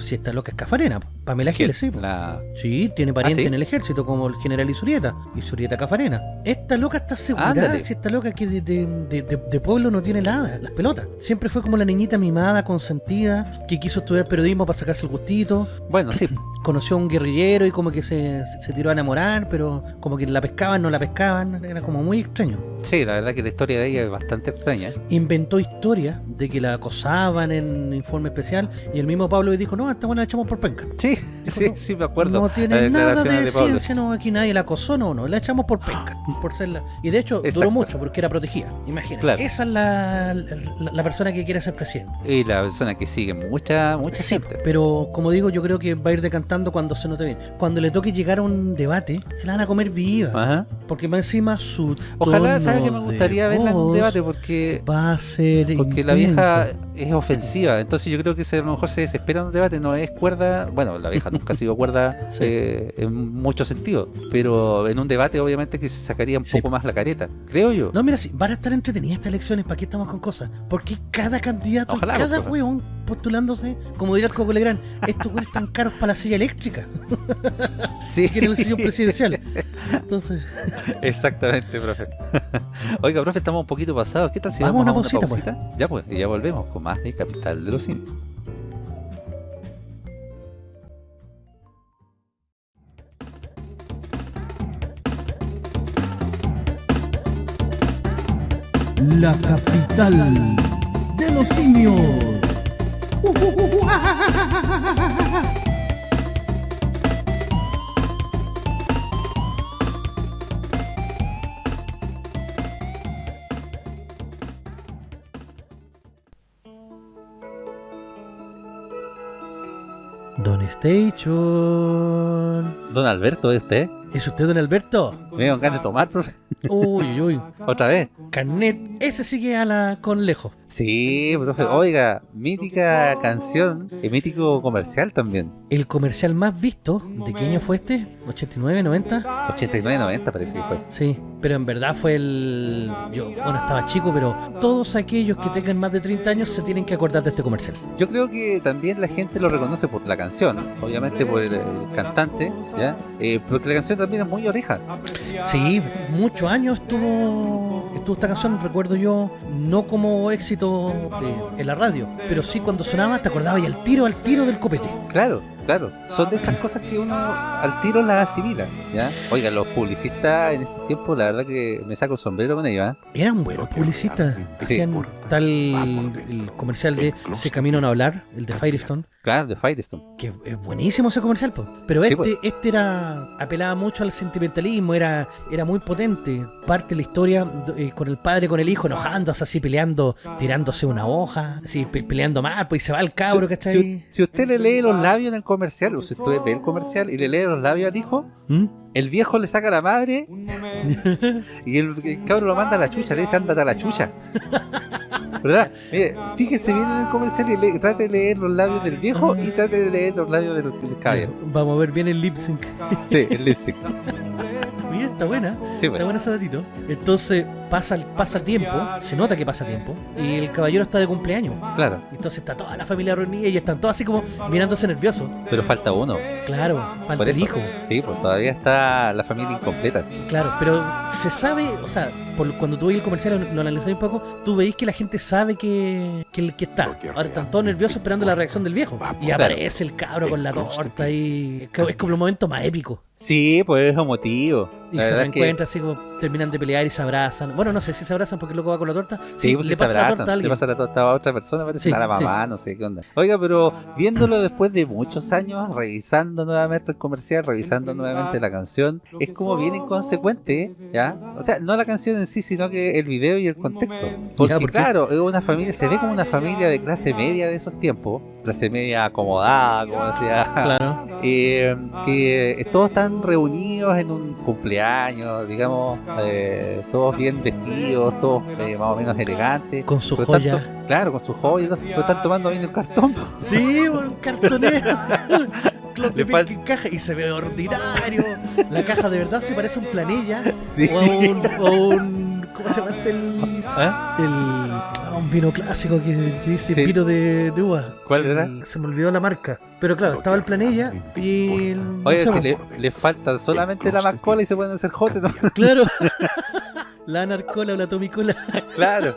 Si esta loca es cafarena, Pamela. Giles, sí. La... Sí, tiene pariente ¿Ah, sí? en el ejército como el general Isurieta, Isurieta Cafarena. Esta loca está asegurada, si esta loca que de, de- de- de- de pueblo no tiene nada, las pelotas. Siempre fue como la niñita mimada, consentida, que quiso estudiar periodismo para sacarse el gustito. Bueno, sí. *clears throat* Conoció a un guerrillero y como que se, se tiró a enamorar, pero como que la pescaban, no la pescaban, era como muy extraño. Sí, la verdad que la historia de ella es bastante extraña. Inventó historias de que la acosaban en informe especial y el mismo Pablo le dijo, no, esta buena la echamos por penca. Sí, Dijo, sí, no, sí, me acuerdo. No tiene nada de, ciencia, no, aquí nadie la acosó, no, no, la echamos por penca, por ser la... Y de hecho duró mucho porque era protegida, imagínate. Claro. Esa es la, la, la persona que quiere ser presidente. Y la persona que sigue mucha, mucha Sí, gente. pero como digo, yo creo que va a ir decantando cuando se note bien. Cuando le toque llegar a un debate, se la van a comer viva. Ajá. Porque más encima su Ojalá, ¿sabes que me gustaría verla en un debate? Porque Va a ser porque la vieja es ofensiva. Entonces yo creo que si a lo mejor se desespera en un debate, no es cuerda. Bueno, la vieja nunca ha sido cuerda *laughs* Sí. eh, en muchos sentidos. Pero en un debate, obviamente, que se sacaría un Sí. poco más la careta. Creo yo. No, mira, sí, van a estar entretenidas estas elecciones, ¿para qué estamos con cosas? Porque cada candidato, Ojalá, cada pues, hueón postulándose, como dirá el Coco Legrand, estos güeyes están caros para la silla eléctrica. *laughs* Sí. Quieren el sillón presidencial. Entonces. *laughs* Exactamente, profe. *laughs* Oiga, profe, estamos un poquito pasados. ¿Qué tal si vamos, vamos a una, pausita? Pues. Pausita? Pues. Ya pues, y ya volvemos con más de Capital de los Indios. la capital de los simios. Don Station. Don Alberto, ¿es usted? ¿Es usted don Alberto? Me de tomar, profe. Uy, uy. ¿Otra vez? Carnet, ese sigue a la con lejos. Sí, profe. Oiga, mítica canción y mítico comercial también. El comercial más visto, ¿de qué año fue este? ¿89, 90? 89, 90 parece que fue. Sí, pero en verdad fue el... Yo, bueno, estaba chico, pero todos aquellos que tengan más de 30 años se tienen que acordar de este comercial. Yo creo que también la gente lo reconoce por la canción, obviamente por el, el cantante, ¿ya? Eh, porque la canción también es muy oreja. Sí, muchos años estuvo estuvo esta canción, recuerdo yo, no como éxito eh, en la radio, pero sí cuando sonaba te acordabas y al tiro, al tiro del copete. Claro, claro. Son de esas cosas que uno al tiro las asimila, ¿ya? Oiga, los publicistas en este tiempo, la verdad que me saco el sombrero con ellos, ¿ah? Eran buenos publicistas. Sí. Hacían el comercial de Se Caminan a Hablar, el de Firestone, Claro, de Firestone. que es buenísimo ese comercial, po. pero Sí, este pues. este era apelaba mucho al sentimentalismo, era era muy potente. Parte de la historia eh, con el padre con el hijo enojándose así peleando, tirándose una hoja, así pe- peleando mal, pues y se va el cabro, si, ¿cachai? si- si usted le lee los labios en el comercial, o si usted ve el comercial y le lee los labios al hijo, ¿Mm? El viejo le saca a la madre y el, el cabro lo manda a la chucha, le dice ándate a la chucha. ¿Verdad? Mire, fíjese bien en el comercial y le- trate de leer los labios del viejo y trate de leer los labios del, del caballero. Vamos a ver bien el lip sync. Sí, el lipstick. Mira, está buena. Sí, Está bueno ese datito. Entonces pasa el pasa tiempo, se nota que pasa tiempo, y el caballero está de cumpleaños. Claro, Entonces está toda la familia reunida y están todos así como mirándose nerviosos. pero falta uno. Claro, falta el hijo. Sí, pues todavía está la familia incompleta. Claro, pero se sabe, o sea, por, cuando tú veis el comercial, lo, analizáis un poco, tú veis que la gente sabe que, que el que está. Ahora están todos nerviosos esperando la reacción del viejo. Y aparece el cabro con la torta y es como- el momento más épico. Sí, pues es emotivo. Y La se verdad es que reencuentran así como terminan de pelear y se abrazan. Bueno, no sé si se abrazan porque el loco va con la torta. Sí, pues le si se pasa la torta a abrazan, le pasa la torta a otra persona, parece Sí, a la mamá, no sé qué onda. Oiga, pero viéndolo después de muchos años, revisando nuevamente el comercial, revisando nuevamente la canción, es como bien inconsecuente, ¿ya? O sea, no la canción en sí, sino que el video y el contexto. Porque ¿por claro, es una familia, se ve como una familia de clase media de esos tiempos, clase media acomodada, como decía Claro. *laughs* eh, que todos están reunidos en un cumpleaños, digamos, eh, todos bien vestidos, todos eh, más o menos elegantes. Con su joya. tanto- claro, con su joya, pero están tomando vino en cartón. Sí, un cartonero. *laughs* Claude Le falta- en caja y se ve ordinario. La caja de verdad se parece a un planilla. Sí. O a un, o a un- ¿Cómo se llama este? El, ¿Ah? el, ah, un vino clásico que, que dice Sí. vino de, de uva. ¿Cuál era? El- se me olvidó la marca. Pero claro, estaba el planilla y el. Oye, si le, le falta solamente la mascola y se pueden hacer jote, ¿no? Claro. *laughs* la narcola o la tomicola. claro.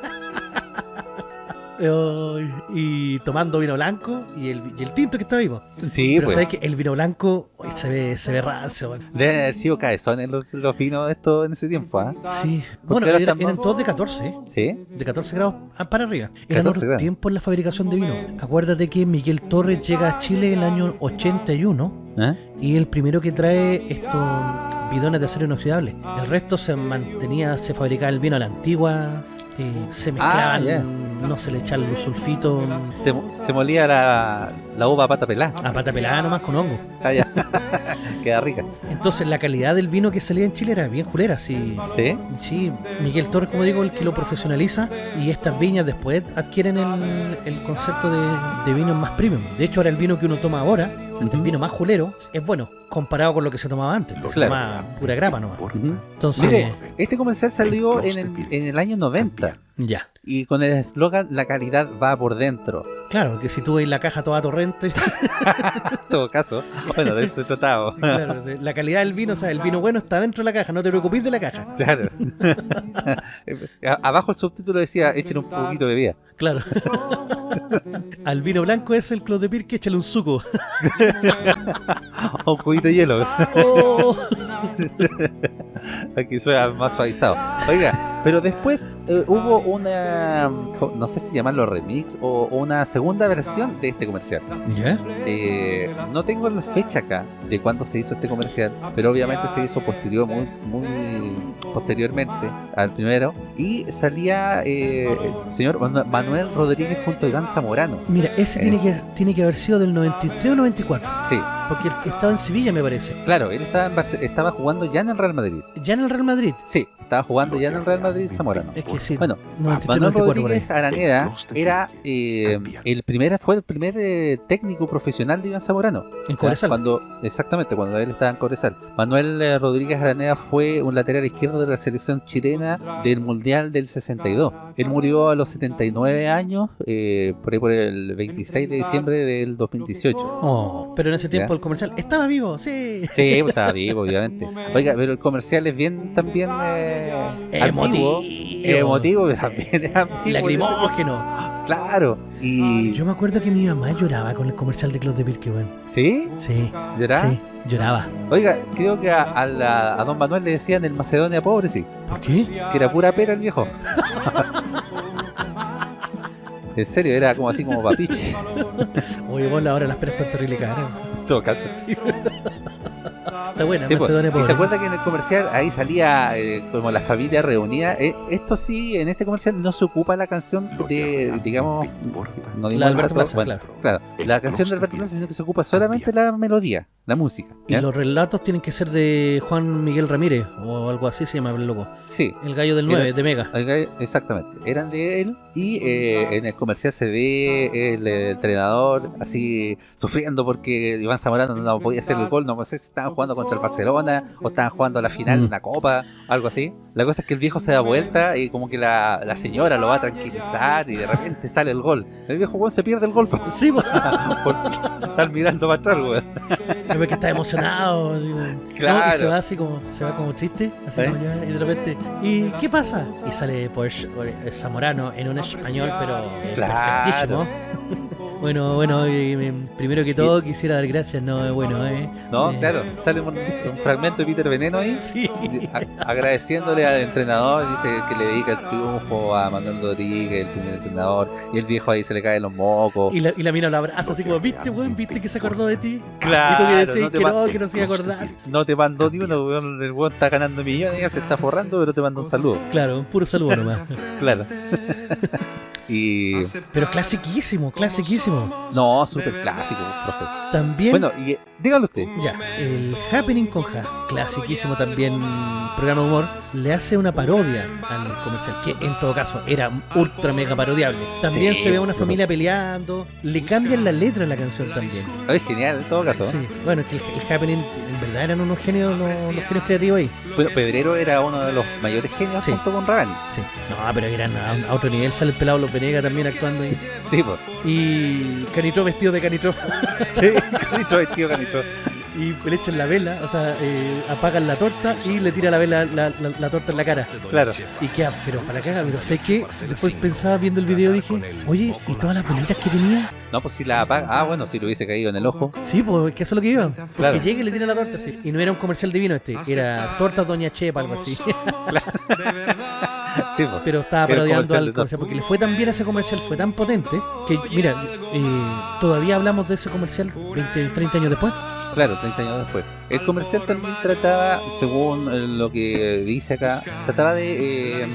Y tomando vino blanco y el, y el tinto que estaba vivo. Sí, Pero pues. sabes que el vino blanco uy, se ve, se ve rancio. Deben haber sido cabezones los, los vinos estos en ese tiempo, ¿ah? Sí. Bueno, era- eran todos de 14, ¿eh? Sí. De 14 grados a- para arriba. Eran 14 otros tiempos en la fabricación de vino. Acuérdate que Miguel Torres llega a Chile en el año 81 ¿Ah? y el primero que trae estos bidones de acero inoxidable. El resto se mantenía, se fabricaba el vino a la antigua, eh, se mezclaban, Ah, ya. no se le echaban los sulfitos Se, se molía la, la uva a pata pelada. a pata pelada nomás con hongo. Ah, ya. *laughs* Queda rica. Entonces la calidad del vino que salía en Chile era bien julera, sí. ¿Sí? Sí, Miguel Torres, como digo, el que lo profesionaliza y estas viñas después adquieren el, el concepto de, de vino más premium. De hecho, ahora el vino que uno toma ahora, el Ujú. vino más julero, es bueno comparado con lo que se tomaba antes. se Claro. tomaba pura grapa nomás. Entonces, Mire, este comercial salió en el, en el año 90 ya. y con el eslogan La calidad va por dentro. Claro, que si tú ves la caja toda torrente, En *laughs* todo caso, bueno, de eso se trataba. *laughs* claro, la calidad del vino, o sea, el vino bueno está dentro de la caja, no te preocupes de la caja. Claro. *laughs* Abajo el subtítulo decía, echen un poquito de bebida. Claro. Al vino blanco es el Clos de Pirque, échale un suco. O un poquito de hielo. Oh. Aquí suena más suavizado. Oiga, Pero después eh, hubo una, no sé si llamarlo remix o una segunda versión de este comercial. ¿Ya? Eh, no tengo la fecha acá de cuándo se hizo este comercial, pero obviamente se hizo posterior, muy, muy posteriormente al primero. Y salía eh, el señor Manu- Manuel Rodríguez junto a Iván Zamorano. Mira, ese Eh. tiene, que, tiene que haber sido del 93 o 94. Sí, Porque estaba en Sevilla, me parece. claro, él estaba, en estaba jugando ya en el Real Madrid. Ya en el Real Madrid. Sí, estaba jugando ya en el Real Madrid Zamorano. Es que sí. Bueno, 93, Manuel 94 por ahí. Rodríguez Araneda era eh, el primer, fue el primer eh, técnico profesional de Iván Zamorano. En. Cobresal. Cuando, exactamente, cuando él estaba en Cobresal. Manuel eh, Rodríguez Araneda fue un lateral izquierdo de la selección chilena del Mundial del 62. Él murió a los 79 años, eh, por ahí por el 26 de diciembre del 2018. Oh, pero en ese tiempo ¿Ya? el comercial estaba vivo, sí. Sí, estaba vivo, obviamente. Oiga, pero el comercial es bien también eh, ambiguo, emotivo, pero también es ambiguo. Lacrimógeno. Claro. Y. Yo me acuerdo que mi mamá lloraba con el comercial de Club de Pirque, weón. ¿Sí? Sí. ¿Lloraba? Sí, lloraba. Oiga, creo que a, a la- a don Manuel le decían el Macedonia pobre, sí. ¿Por qué? Que era pura pera el viejo. *laughs* en serio, era como así como papiche. Oye, vos ahora las peras están terrible caras. En todo caso. Está buena, Sí, pues. Y se acuerda que en el comercial ahí salía eh, como la familia reunida. Eh, esto sí, en este comercial no se ocupa la canción de, digamos, no La de Alberto Plaza, bueno, claro, la canción de Alberto Plaza, sino que se ocupa solamente la melodía, la música. Y los relatos tienen que ser de Juan Miguel Ramírez o algo así se llama el loco. Sí, El gallo del Era- 9, de Mega. Exactamente, eran de él y eh, en el comercial se ve el, entrenador así sufriendo porque Iván Zamorano no podía hacer el gol, no sé si estaban jugando contra el Barcelona o estaban jugando a la final de Mm. una copa, algo así. La cosa es que el viejo se da vuelta y como que la, la señora lo va a tranquilizar y de repente sale el gol. El viejo weón se pierde el gol *laughs* por estar mirando para atrás, weón. Veo que está emocionado. así Claro. Y se va así como, se va como triste, así ¿Eh? como ya, y de repente, ¿y qué pasa? Y sale pues eh, Zamorano en un español, pero Claro. perfectísimo. Bueno, bueno, primero que todo quisiera dar gracias, no, bueno, eh. No, eh, claro, sale un, un fragmento de Peter Veneno ahí Sí. a- agradeciéndole al entrenador, dice que le dedica el triunfo a Manuel Rodríguez, el primer entrenador, y el viejo ahí se le caen los mocos. Y la, y la mina lo abraza así como, ¿viste, weón? ¿Viste que se acordó de ti? Claro, y tú que decís no te que no, que no se iba a acordar. No te mandó ni uno, weón, el weón está ganando millones, se está forrando, pero te manda un saludo. Claro, un puro saludo nomás. Claro. *laughs* y. Pero clasiquísimo, clasiquísimo. No, súper clásico, profe. También, Bueno, y eh, dígalo usted. ya, el Happening con Ja, clasiquísimo también programa de humor, le hace una parodia al comercial, que en todo caso era ultra mega parodiable. También Sí, se ve a una familia peleando, le cambian la letra a la canción también. Es genial en todo caso. Sí, bueno, es que el, el Happening, en verdad eran unos genios, los, los genios creativos ahí. Bueno, Pedrero era uno de los mayores genios Sí. junto con Ravani. Sí, no, pero eran a, a otro nivel, sale el pelado Los Venegas también actuando ahí. Sí, pues. Y Canitro vestido de Canitro. *laughs* Sí, canito vestido, canito. y le echan la vela, o sea, eh, apagan la torta y le tira la vela, la, la- la torta en la cara. Claro. Y queda, pero para acá, pero sé que después pensaba viendo el video dije, oye, ¿y todas las velitas que tenía? No, pues si la apaga. Ah, bueno, si lo hubiese caído en el ojo. Sí, pues es que eso es lo que iba. Porque Claro. llega y le tira la torta así. Y no era un comercial de vino este, era tortas Doña Chepa, algo así. *laughs* Sí, pues. pero estaba Era parodiando comercial al de comercial porque le fue tan bien ese comercial, fue tan potente que, mira, eh, todavía hablamos de ese comercial 20, 30 años después. Claro, 30 años después. El comercial también trataba, según eh, lo que dice acá, trataba de eh,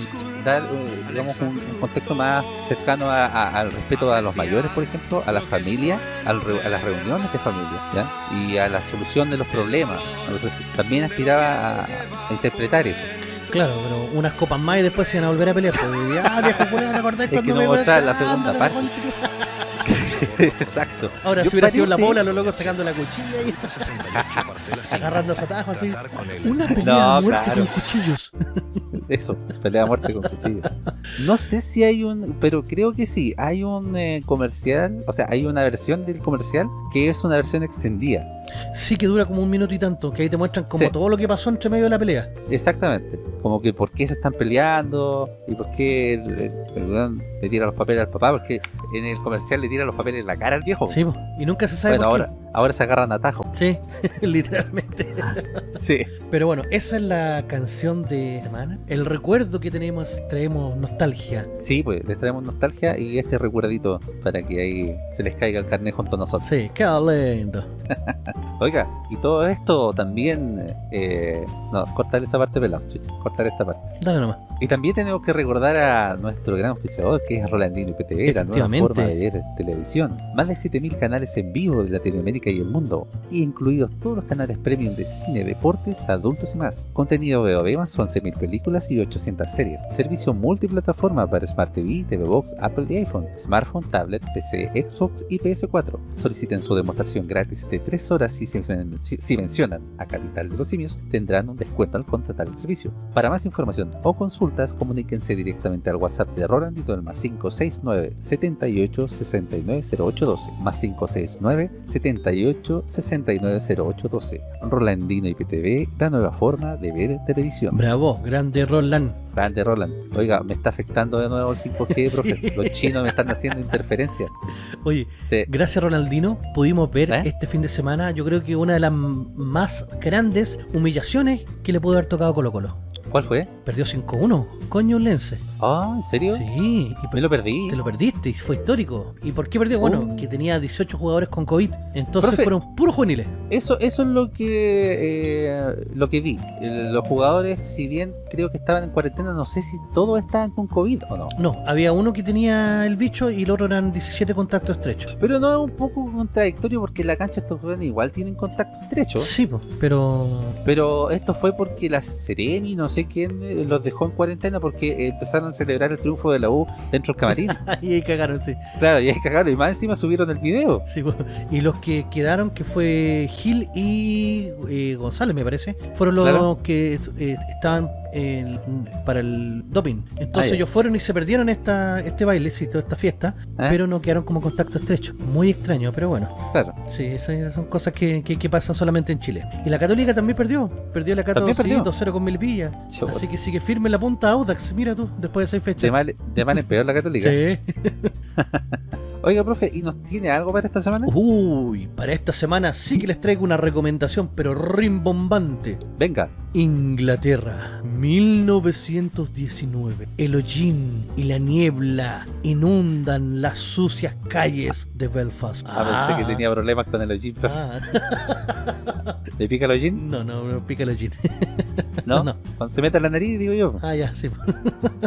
dar, eh, digamos, un, un contexto más cercano a- a- al respeto a los mayores, por ejemplo, a la familia, al re- a las reuniones de familia, ¿ya? Y a la solución de los problemas. Entonces, también aspiraba a, a interpretar eso. Claro, pero unas copas más y después se iban a volver a pelear. Pues, ya, viejo ¿te acordás Es que cuando no me mostraban la segunda parte. *laughs* Exacto. Ahora, Yo si hubiera sido la bola, los locos sacando la cuchilla y agarrando a atajos así. Una pelea No, a muerte claro. con cuchillos. *laughs* Eso, pelea a muerte con cuchillo. No sé si hay un, pero creo que sí, hay un eh, comercial, o sea, hay una versión del comercial que es una versión extendida. Sí, que dura como un minuto y tanto, que ahí te muestran como Sí. todo lo que pasó entre medio de la pelea. Exactamente. Como que por qué se están peleando y por qué el, el- el weón le tira los papeles al papá, porque en el comercial le tira los papeles la cara al viejo. Sí, po, y nunca se sabe bueno, por ahora, ahora se agarran atajos. Sí, *laughs* literalmente. Sí. Pero bueno, esa es la canción de semana. El recuerdo que tenemos, traemos nostalgia. Sí, pues les traemos nostalgia y este recuerdito para que ahí se les caiga el carnet junto a nosotros. Sí, qué lindo. *laughs* Oiga, y todo esto también... Eh, no, cortar esa parte pelado, chucha, cortar esta parte. Dale nomás. Y también tenemos que recordar a nuestro gran oficiador, que es Rolandino IPTV, la nueva forma de ver televisión. Más de 7.000 canales en vivo de Latinoamérica y el mundo, y incluidos todos los canales premium de cine, deportes, adultos y más. Contenido VOD más 11.000 películas y 800 series. Servicio multiplataforma para Smart TV, TV Box, Apple y iPhone, smartphone, tablet, PC, Xbox y PS4. Soliciten su demostración gratis de 3 horas y si, mencionan a Capital de los Simios, tendrán un descuento al contratar el servicio. Para más información o consultas, comuníquense directamente al WhatsApp de Rolandito más 569 78 69 0812 más 569 78 69 0812 Rolandino IPTV, la nueva forma de ver televisión. Bravo, grande Roland. Grande Roland. Oiga, me está afectando de nuevo el 5G, profe. Los chinos me están haciendo interferencia. Oye, Sí. gracias Ronaldino, pudimos ver ¿Eh? este fin de semana, yo creo que una de las más grandes humillaciones que le pudo haber tocado Colo Colo. ¿Cuál fue? Perdió 5-1, coño Lense. Ah, ¿en serio? Sí, y Me lo perdí. te lo perdiste y fue histórico. ¿Y por qué perdió? Bueno, Oh. que tenía 18 jugadores con COVID, entonces Profe. fueron puros juveniles. Eso, eso es lo que eh, lo que vi. Los jugadores, si bien creo que estaban en cuarentena, no sé si todos estaban con COVID o no. No, había uno que tenía el bicho y el otro eran 17 contactos estrechos. Pero no es un poco contradictorio porque en la cancha estos jóvenes igual tienen contacto estrecho. Sí, pero Pero esto fue porque la Seremi, no sé quién, eh, los dejó en cuarentena porque empezaron a celebrar el triunfo de la U dentro del camarín. *laughs* ahí ahí cagaron, sí. claro, y ahí cagaron. Y más encima subieron el video. Sí, y los que quedaron, que fue Gil y eh, González, me parece, fueron los Claro. que eh, estaban en- para el doping. Entonces Ah, ellos fueron y se perdieron esta, este baile, sí, toda esta fiesta, ¿Eh? pero no quedaron como contacto estrecho. Muy extraño, pero bueno. Claro. Sí, esas son cosas que, que- que pasan solamente en Chile. Y la Católica también perdió. Perdió la Católica ¿También perdió? 2-0 con Melipilla. Así que sigue firme la punta Audax. Mira tú, después de seis De fechas. mal, de mal en peor la católica. Sí. *laughs* Oiga, profe, ¿y nos tiene algo para esta semana? Uy, para esta semana sí que les traigo una recomendación, pero rimbombante. Venga. Inglaterra, 1919. El hollín y la niebla inundan las sucias calles de Belfast. Ah, pensé que tenía problemas con el hollín, profe. Ah. ¿Le pica el hollín? No, no, no pica el hollín. ¿No? no. Cuando se mete en la nariz, digo yo. Ah, ya, sí.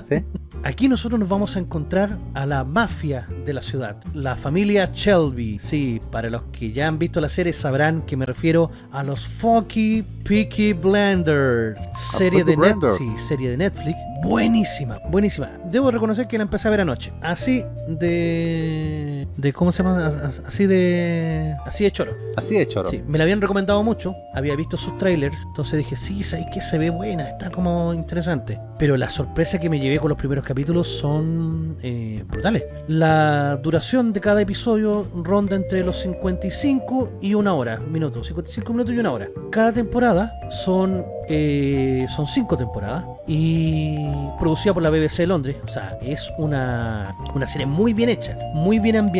¿Sí? Aquí nosotros nos vamos a encontrar a la mafia de la ciudad, la familia Shelby. Sí, para los que ya han visto la serie sabrán que me refiero a los Funky Peaky Blenders. Serie de, Net- Blinders. sí, serie de Netflix. Buenísima, buenísima. Debo reconocer que la empecé a ver anoche. Así de... de ¿Cómo se llama? As- Así de... Así de choro. Así de choro. Sí, me la habían recomendado mucho, había visto sus trailers, entonces dije, sí, sabes que se ve buena, está como interesante. Pero la sorpresa que me llevé con los primeros capítulos son eh, brutales. La duración de cada episodio ronda entre los 55 y una hora, minutos, 55 minutos y una hora. Cada temporada son eh, son cinco temporadas y producida por la BBC de Londres. O sea, es una, una serie muy bien hecha, muy bien ambientada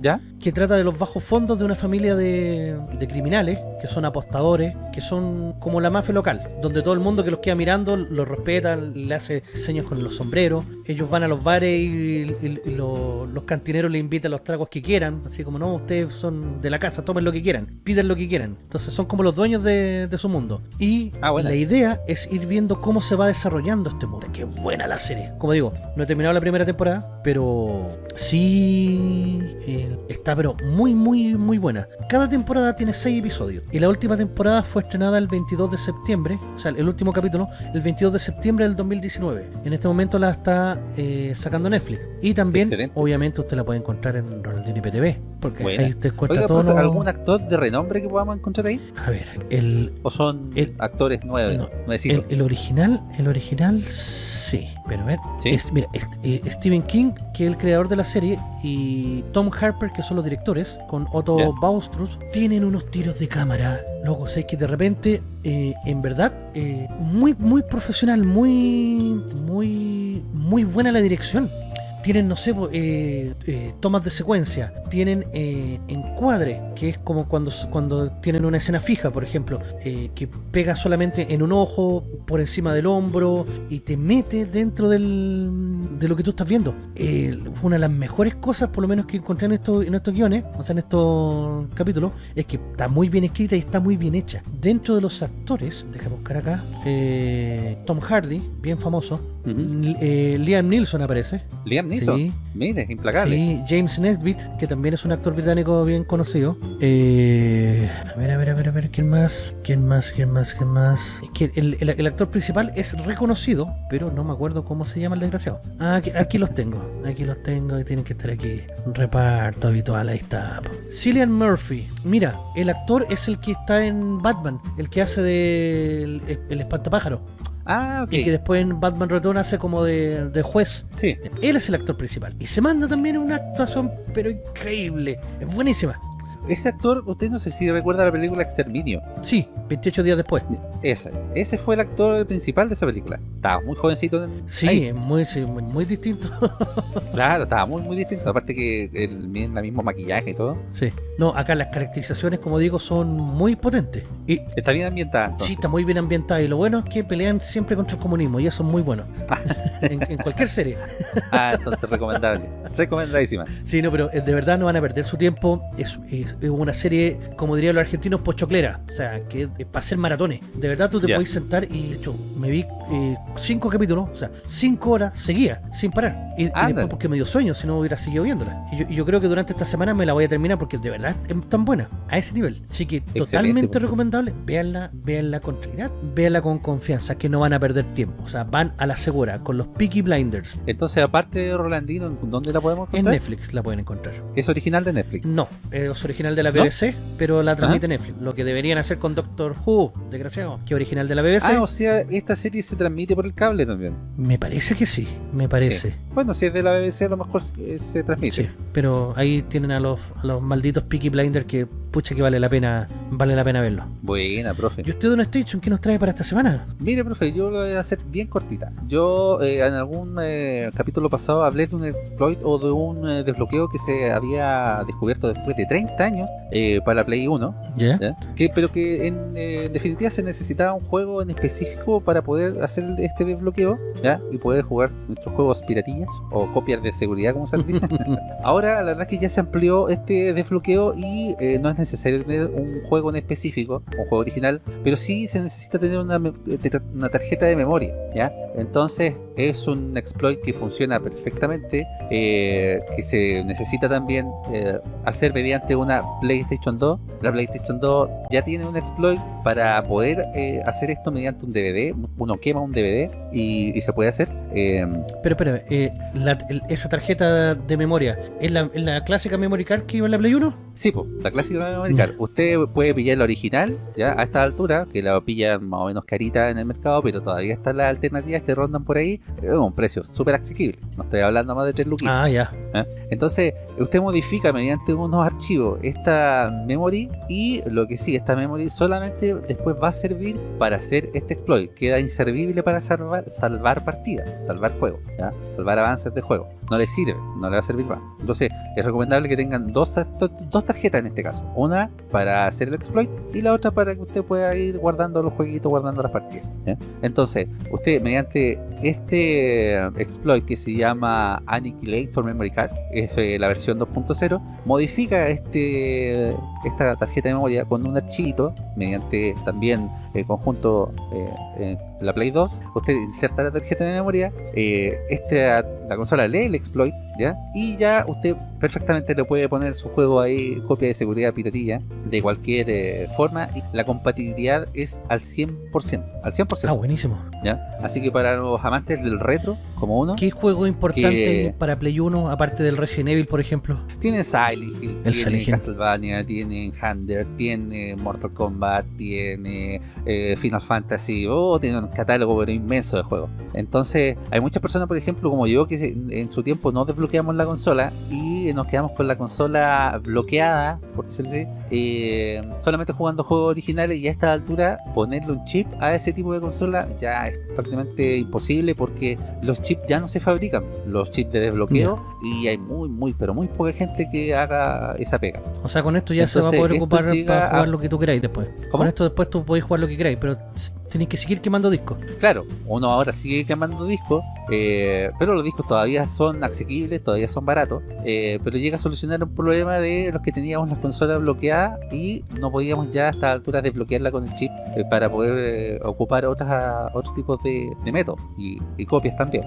¿Ya? que trata de los bajos fondos de una familia de, de criminales que son apostadores, que son como la mafia local, donde todo el mundo que los queda mirando los respeta, le hace señas con los sombreros, ellos van a los bares y, y- y lo- los cantineros le invitan los tragos que quieran, así como no, ustedes son de la casa, tomen lo que quieran, piden lo que quieran, entonces son como los dueños de, de su mundo. Y Ah, la idea es ir viendo cómo se va desarrollando este mundo. Qué buena la serie. Como digo, no he terminado la primera temporada, pero sí eh, está pero muy muy muy buena. Cada temporada tiene seis episodios y la última temporada fue estrenada el 22 de septiembre, o sea, el último capítulo el 22 de septiembre del 2019. En este momento la está eh, sacando Netflix y también Excelente. obviamente usted la puede encontrar en Ronaldinho IPTV, porque Buena. ahí usted encuentra Oiga, todo profe, lo- ¿algún actor de renombre que podamos encontrar ahí? A ver, el ¿O son El- actores nuevos, no? El, el original, el original sí, pero a ver, ¿Sí? es- mira, es- eh, Stephen King, que es el creador de la serie, y Tom Harper, que son los directores, con Otto Ya. Baustrus, tienen unos tiros de cámara. Loco, sé que de repente, eh, en verdad, eh, muy, muy profesional, muy, muy, muy buena la dirección. Tienen, no sé, eh, eh, tomas de secuencia, tienen eh, encuadre, que es como cuando, cuando tienen una escena fija, por ejemplo, que pega solamente en un ojo, por encima del hombro, y te mete dentro del, de lo que tú estás viendo. fue una de las mejores cosas, por lo menos que encontré en estos, en estos guiones, o sea, en estos capítulos, es que está muy bien escrita y está muy bien hecha. Dentro de los actores, deja buscar acá, Tom Hardy, bien famoso, Liam Neeson aparece. Liam Neeson. Sí. Mire, implacable. Sí, James Nesbitt, que también es un actor británico bien conocido. Eh, a ver, a ver, a ver, a ver, ¿quién más? ¿Quién más? ¿Quién más? ¿Quién más? Que el, el, actor principal es reconocido, pero no me acuerdo cómo se llama el desgraciado. Ah, aquí, los tengo. Aquí los tengo y tienen que estar aquí. Reparto habitual, ahí está. Cillian Murphy. Mira, el actor es el que está en Batman, el que hace de el, el espantapájaro. Ah, Y que después en Batman Return hace como de, juez. Sí. Él es el actor principal. Y se manda también una actuación, pero increíble. Es buenísima. Ese actor, usted no sé si recuerda la película Exterminio. Sí, 28 días después. Ese, ese fue el actor principal de esa película. Estaba muy jovencito. sí, muy, muy distinto. *laughs* claro, estaba muy, muy distinto. Aparte que el, el mismo maquillaje y todo. Sí. No, acá las caracterizaciones, como digo, son muy potentes. Y, está bien ambientada. Sí, está muy bien ambientada. Y lo bueno es que pelean siempre contra el comunismo. Y eso es muy bueno. *laughs* en, cualquier serie. ah, entonces recomendable. Recomendadísima. Sí, no, pero eh, de verdad no van a perder su tiempo. Es, es, una serie, como dirían los argentinos, pochoclera. O sea, que es para hacer maratones. De verdad tú te puedes sentar y, de hecho, me vi eh, cinco capítulos, o sea, cinco horas seguía, sin parar. Y, después porque me dio sueño, si no hubiera seguido viéndola. Y yo, creo que durante esta semana me la voy a terminar porque de verdad es tan buena, a ese nivel. Así que totalmente pues. recomendable. Véanla, véanla con tranquilidad, véanla con confianza, que no van a perder tiempo. O sea, van a la segura, con los Peaky Blinders. Entonces, aparte de Rolandino, ¿dónde la podemos encontrar? En Netflix la pueden encontrar. ¿Es original de Netflix? No, es original de la BBC, pero la transmite Netflix. Lo que deberían hacer con Doctor Who, desgraciado, que original de la BBC. Ah, o sea, esta serie se transmite por el cable también. Me parece que sí, me parece. Bueno, si es de la BBC a lo mejor se transmite. Sí, pero ahí tienen a los, a los malditos Peaky Blinders que pucha que vale la pena vale la pena verlo. Buena, profe. ¿Y usted, Don Station, qué nos trae para esta semana? Mire, profe, yo lo voy a hacer bien cortita. Yo eh, en algún eh, capítulo pasado hablé de un exploit o de un eh, desbloqueo que se había descubierto después de 30 años para la Play 1. ¿Ya? Que, pero que en definitiva se necesitaba un juego en específico para poder hacer este desbloqueo ¿ya? y poder jugar nuestros juegos piratillas o copias de seguridad, como se dice. *laughs* Ahora, la verdad es que ya se amplió este desbloqueo y no es necesario tener un juego en específico, un juego original, pero sí se necesita tener una, una tarjeta de memoria, ¿ya? Entonces es un exploit que funciona perfectamente, eh, que se necesita también eh, hacer mediante una PlayStation 2. La PlayStation 2 ya tiene un exploit para poder eh, hacer esto mediante un DVD, uno quema un DVD y, se puede hacer. pero espera, esa tarjeta de memoria, ¿es la, la, clásica memory card que iba en la Play 1? Sí, pues, la clásica Usted puede pillar la original, ya a esta altura, que la pillan más o menos carita en el mercado, pero todavía están las alternativas que rondan por ahí, es un precio súper asequible. No estoy hablando más de 3 lucas. Ah, ya. ¿Eh? Entonces, usted modifica mediante unos archivos esta memory y lo que sí, esta memory solamente después va a servir para hacer este exploit. Queda inservible para salvar, salvar partidas, salvar juegos, ¿ya? salvar avances de juego. No le sirve, no le va a servir más. Entonces, es recomendable que tengan dos, dos tarjetas en este caso una para hacer el exploit y la otra para que usted pueda ir guardando los jueguitos, guardando las partidas. Entonces, usted mediante este exploit que se llama Annihilator Memory Card, es eh, la versión 2.0, modifica este esta tarjeta de memoria con un archivito mediante también el conjunto eh, la Play 2, usted inserta la tarjeta de memoria, eh, este, la consola lee el exploit, ¿ya? Y ya usted perfectamente le puede poner su juego ahí, copia de seguridad piratilla, de cualquier eh, forma, y la compatibilidad es al 100%, al 100%. Ah, buenísimo. ¿ya? Así que para los amantes del retro, como uno... ¿Qué juego importante para Play 1, aparte del Resident Evil, por ejemplo? Tiene Silent Hill, tiene Castlevania, tiene Hunter, tiene Mortal Kombat, tiene eh, Final Fantasy, oh, tiene un catálogo pero inmenso de juegos. Entonces, hay muchas personas, por ejemplo, como yo, que en su tiempo no desbloqueamos la consola y nos quedamos con la consola bloqueada, por decirlo así, eh, solamente jugando juegos originales y a esta altura ponerle un chip a ese tipo de consola ya es prácticamente imposible porque los chips ya no se fabrican, los chips de desbloqueo y hay muy, muy, pero muy poca gente que haga esa pega. O sea, con esto ya se va a poder ocupar para jugar lo que tú queráis después. Con esto después tú podés jugar lo que queráis, pero tenéis que seguir quemando discos. Claro, uno ahora sigue quemando discos, eh, pero los discos todavía son asequibles, todavía son baratos, eh, pero llega a solucionar un problema de los que teníamos las consolas bloqueadas y no podíamos ya a esta altura desbloquearla con el chip eh, para poder ocupar otras, otros tipos de, métodos y, copias también.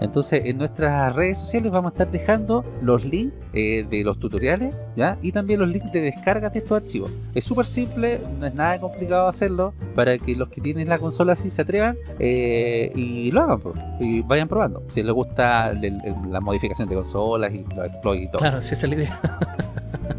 Entonces en nuestras redes sociales vamos a estar dejando los links de los tutoriales ¿ya? y también los links de descarga de estos archivos. Es súper simple, no es nada complicado hacerlo para que los que tienen la consola así se atrevan eh, y lo hagan y vayan probando. Si les gusta la modificación de consolas y los exploits y todo. Claro, si esa es la idea. *laughs*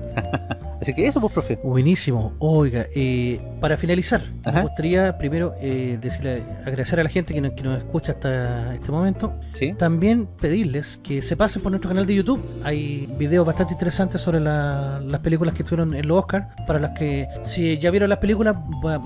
Así que eso, pues, profe. Buenísimo. Oiga, eh, para finalizar, me gustaría primero eh, decirle, agradecer a la gente que nos, escucha hasta este momento. ¿Sí? También pedirles que se pasen por nuestro canal de YouTube. Hay videos bastante interesantes sobre las películas que estuvieron en los Oscars. Para las que, si ya vieron las películas,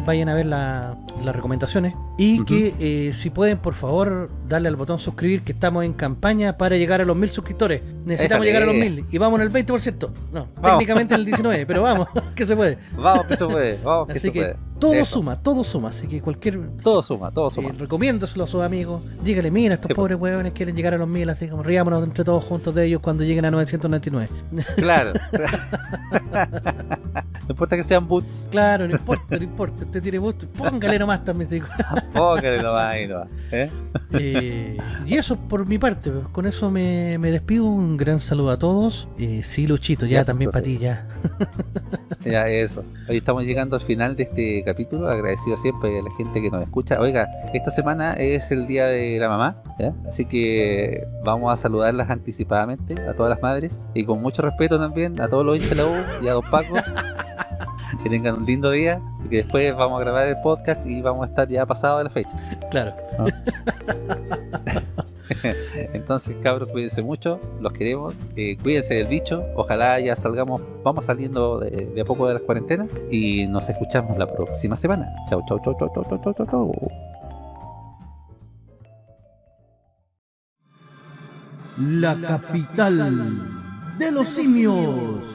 vayan a ver las recomendaciones. Y que eh, si pueden, por favor, darle al botón suscribir, que estamos en campaña para llegar a los mil suscriptores. Necesitamos llegar a los mil. Y vamos en el 20%. No, técnicamente en el 19% *laughs* pero vamos, *laughs* que se puede. Vamos que se puede, vamos que Así se que puede. Todo suma, todo suma, así que cualquier... Todo suma, todo suma. Eh, recomiéndaselo a sus amigos, dígale, mira, estos pobres huevones quieren llegar a los mil, así como riámonos entre todos juntos de ellos cuando lleguen a 999. Claro. *laughs* no importa que sean boots. Claro, no importa, no importa, usted tiene boots, póngale nomás también. Digo. *laughs* póngale nomás ahí nomás. ¿eh? Eh, y eso por mi parte, pues, con eso me, me despido, un gran saludo a todos. Eh, sí, Luchito, ya, también para ti, ya. ya, eso. Hoy estamos llegando al final de este capítulo, agradecido siempre a la gente que nos escucha. Oiga, esta semana es el día de la mamá, así que vamos a saludarlas anticipadamente a todas las madres y con mucho respeto también a todos los hinchas de la U y a Don Paco. *laughs* que tengan un lindo día y que después vamos a grabar el podcast y vamos a estar ya pasado de la fecha. Claro. *laughs* Entonces, cabros, cuídense mucho, los queremos, eh, cuídense del bicho, ojalá ya salgamos, vamos saliendo de, a poco de las cuarentenas y nos escuchamos la próxima semana. Chau, chau, chau, chau, chau, chau, chau, chau. La capital de los simios.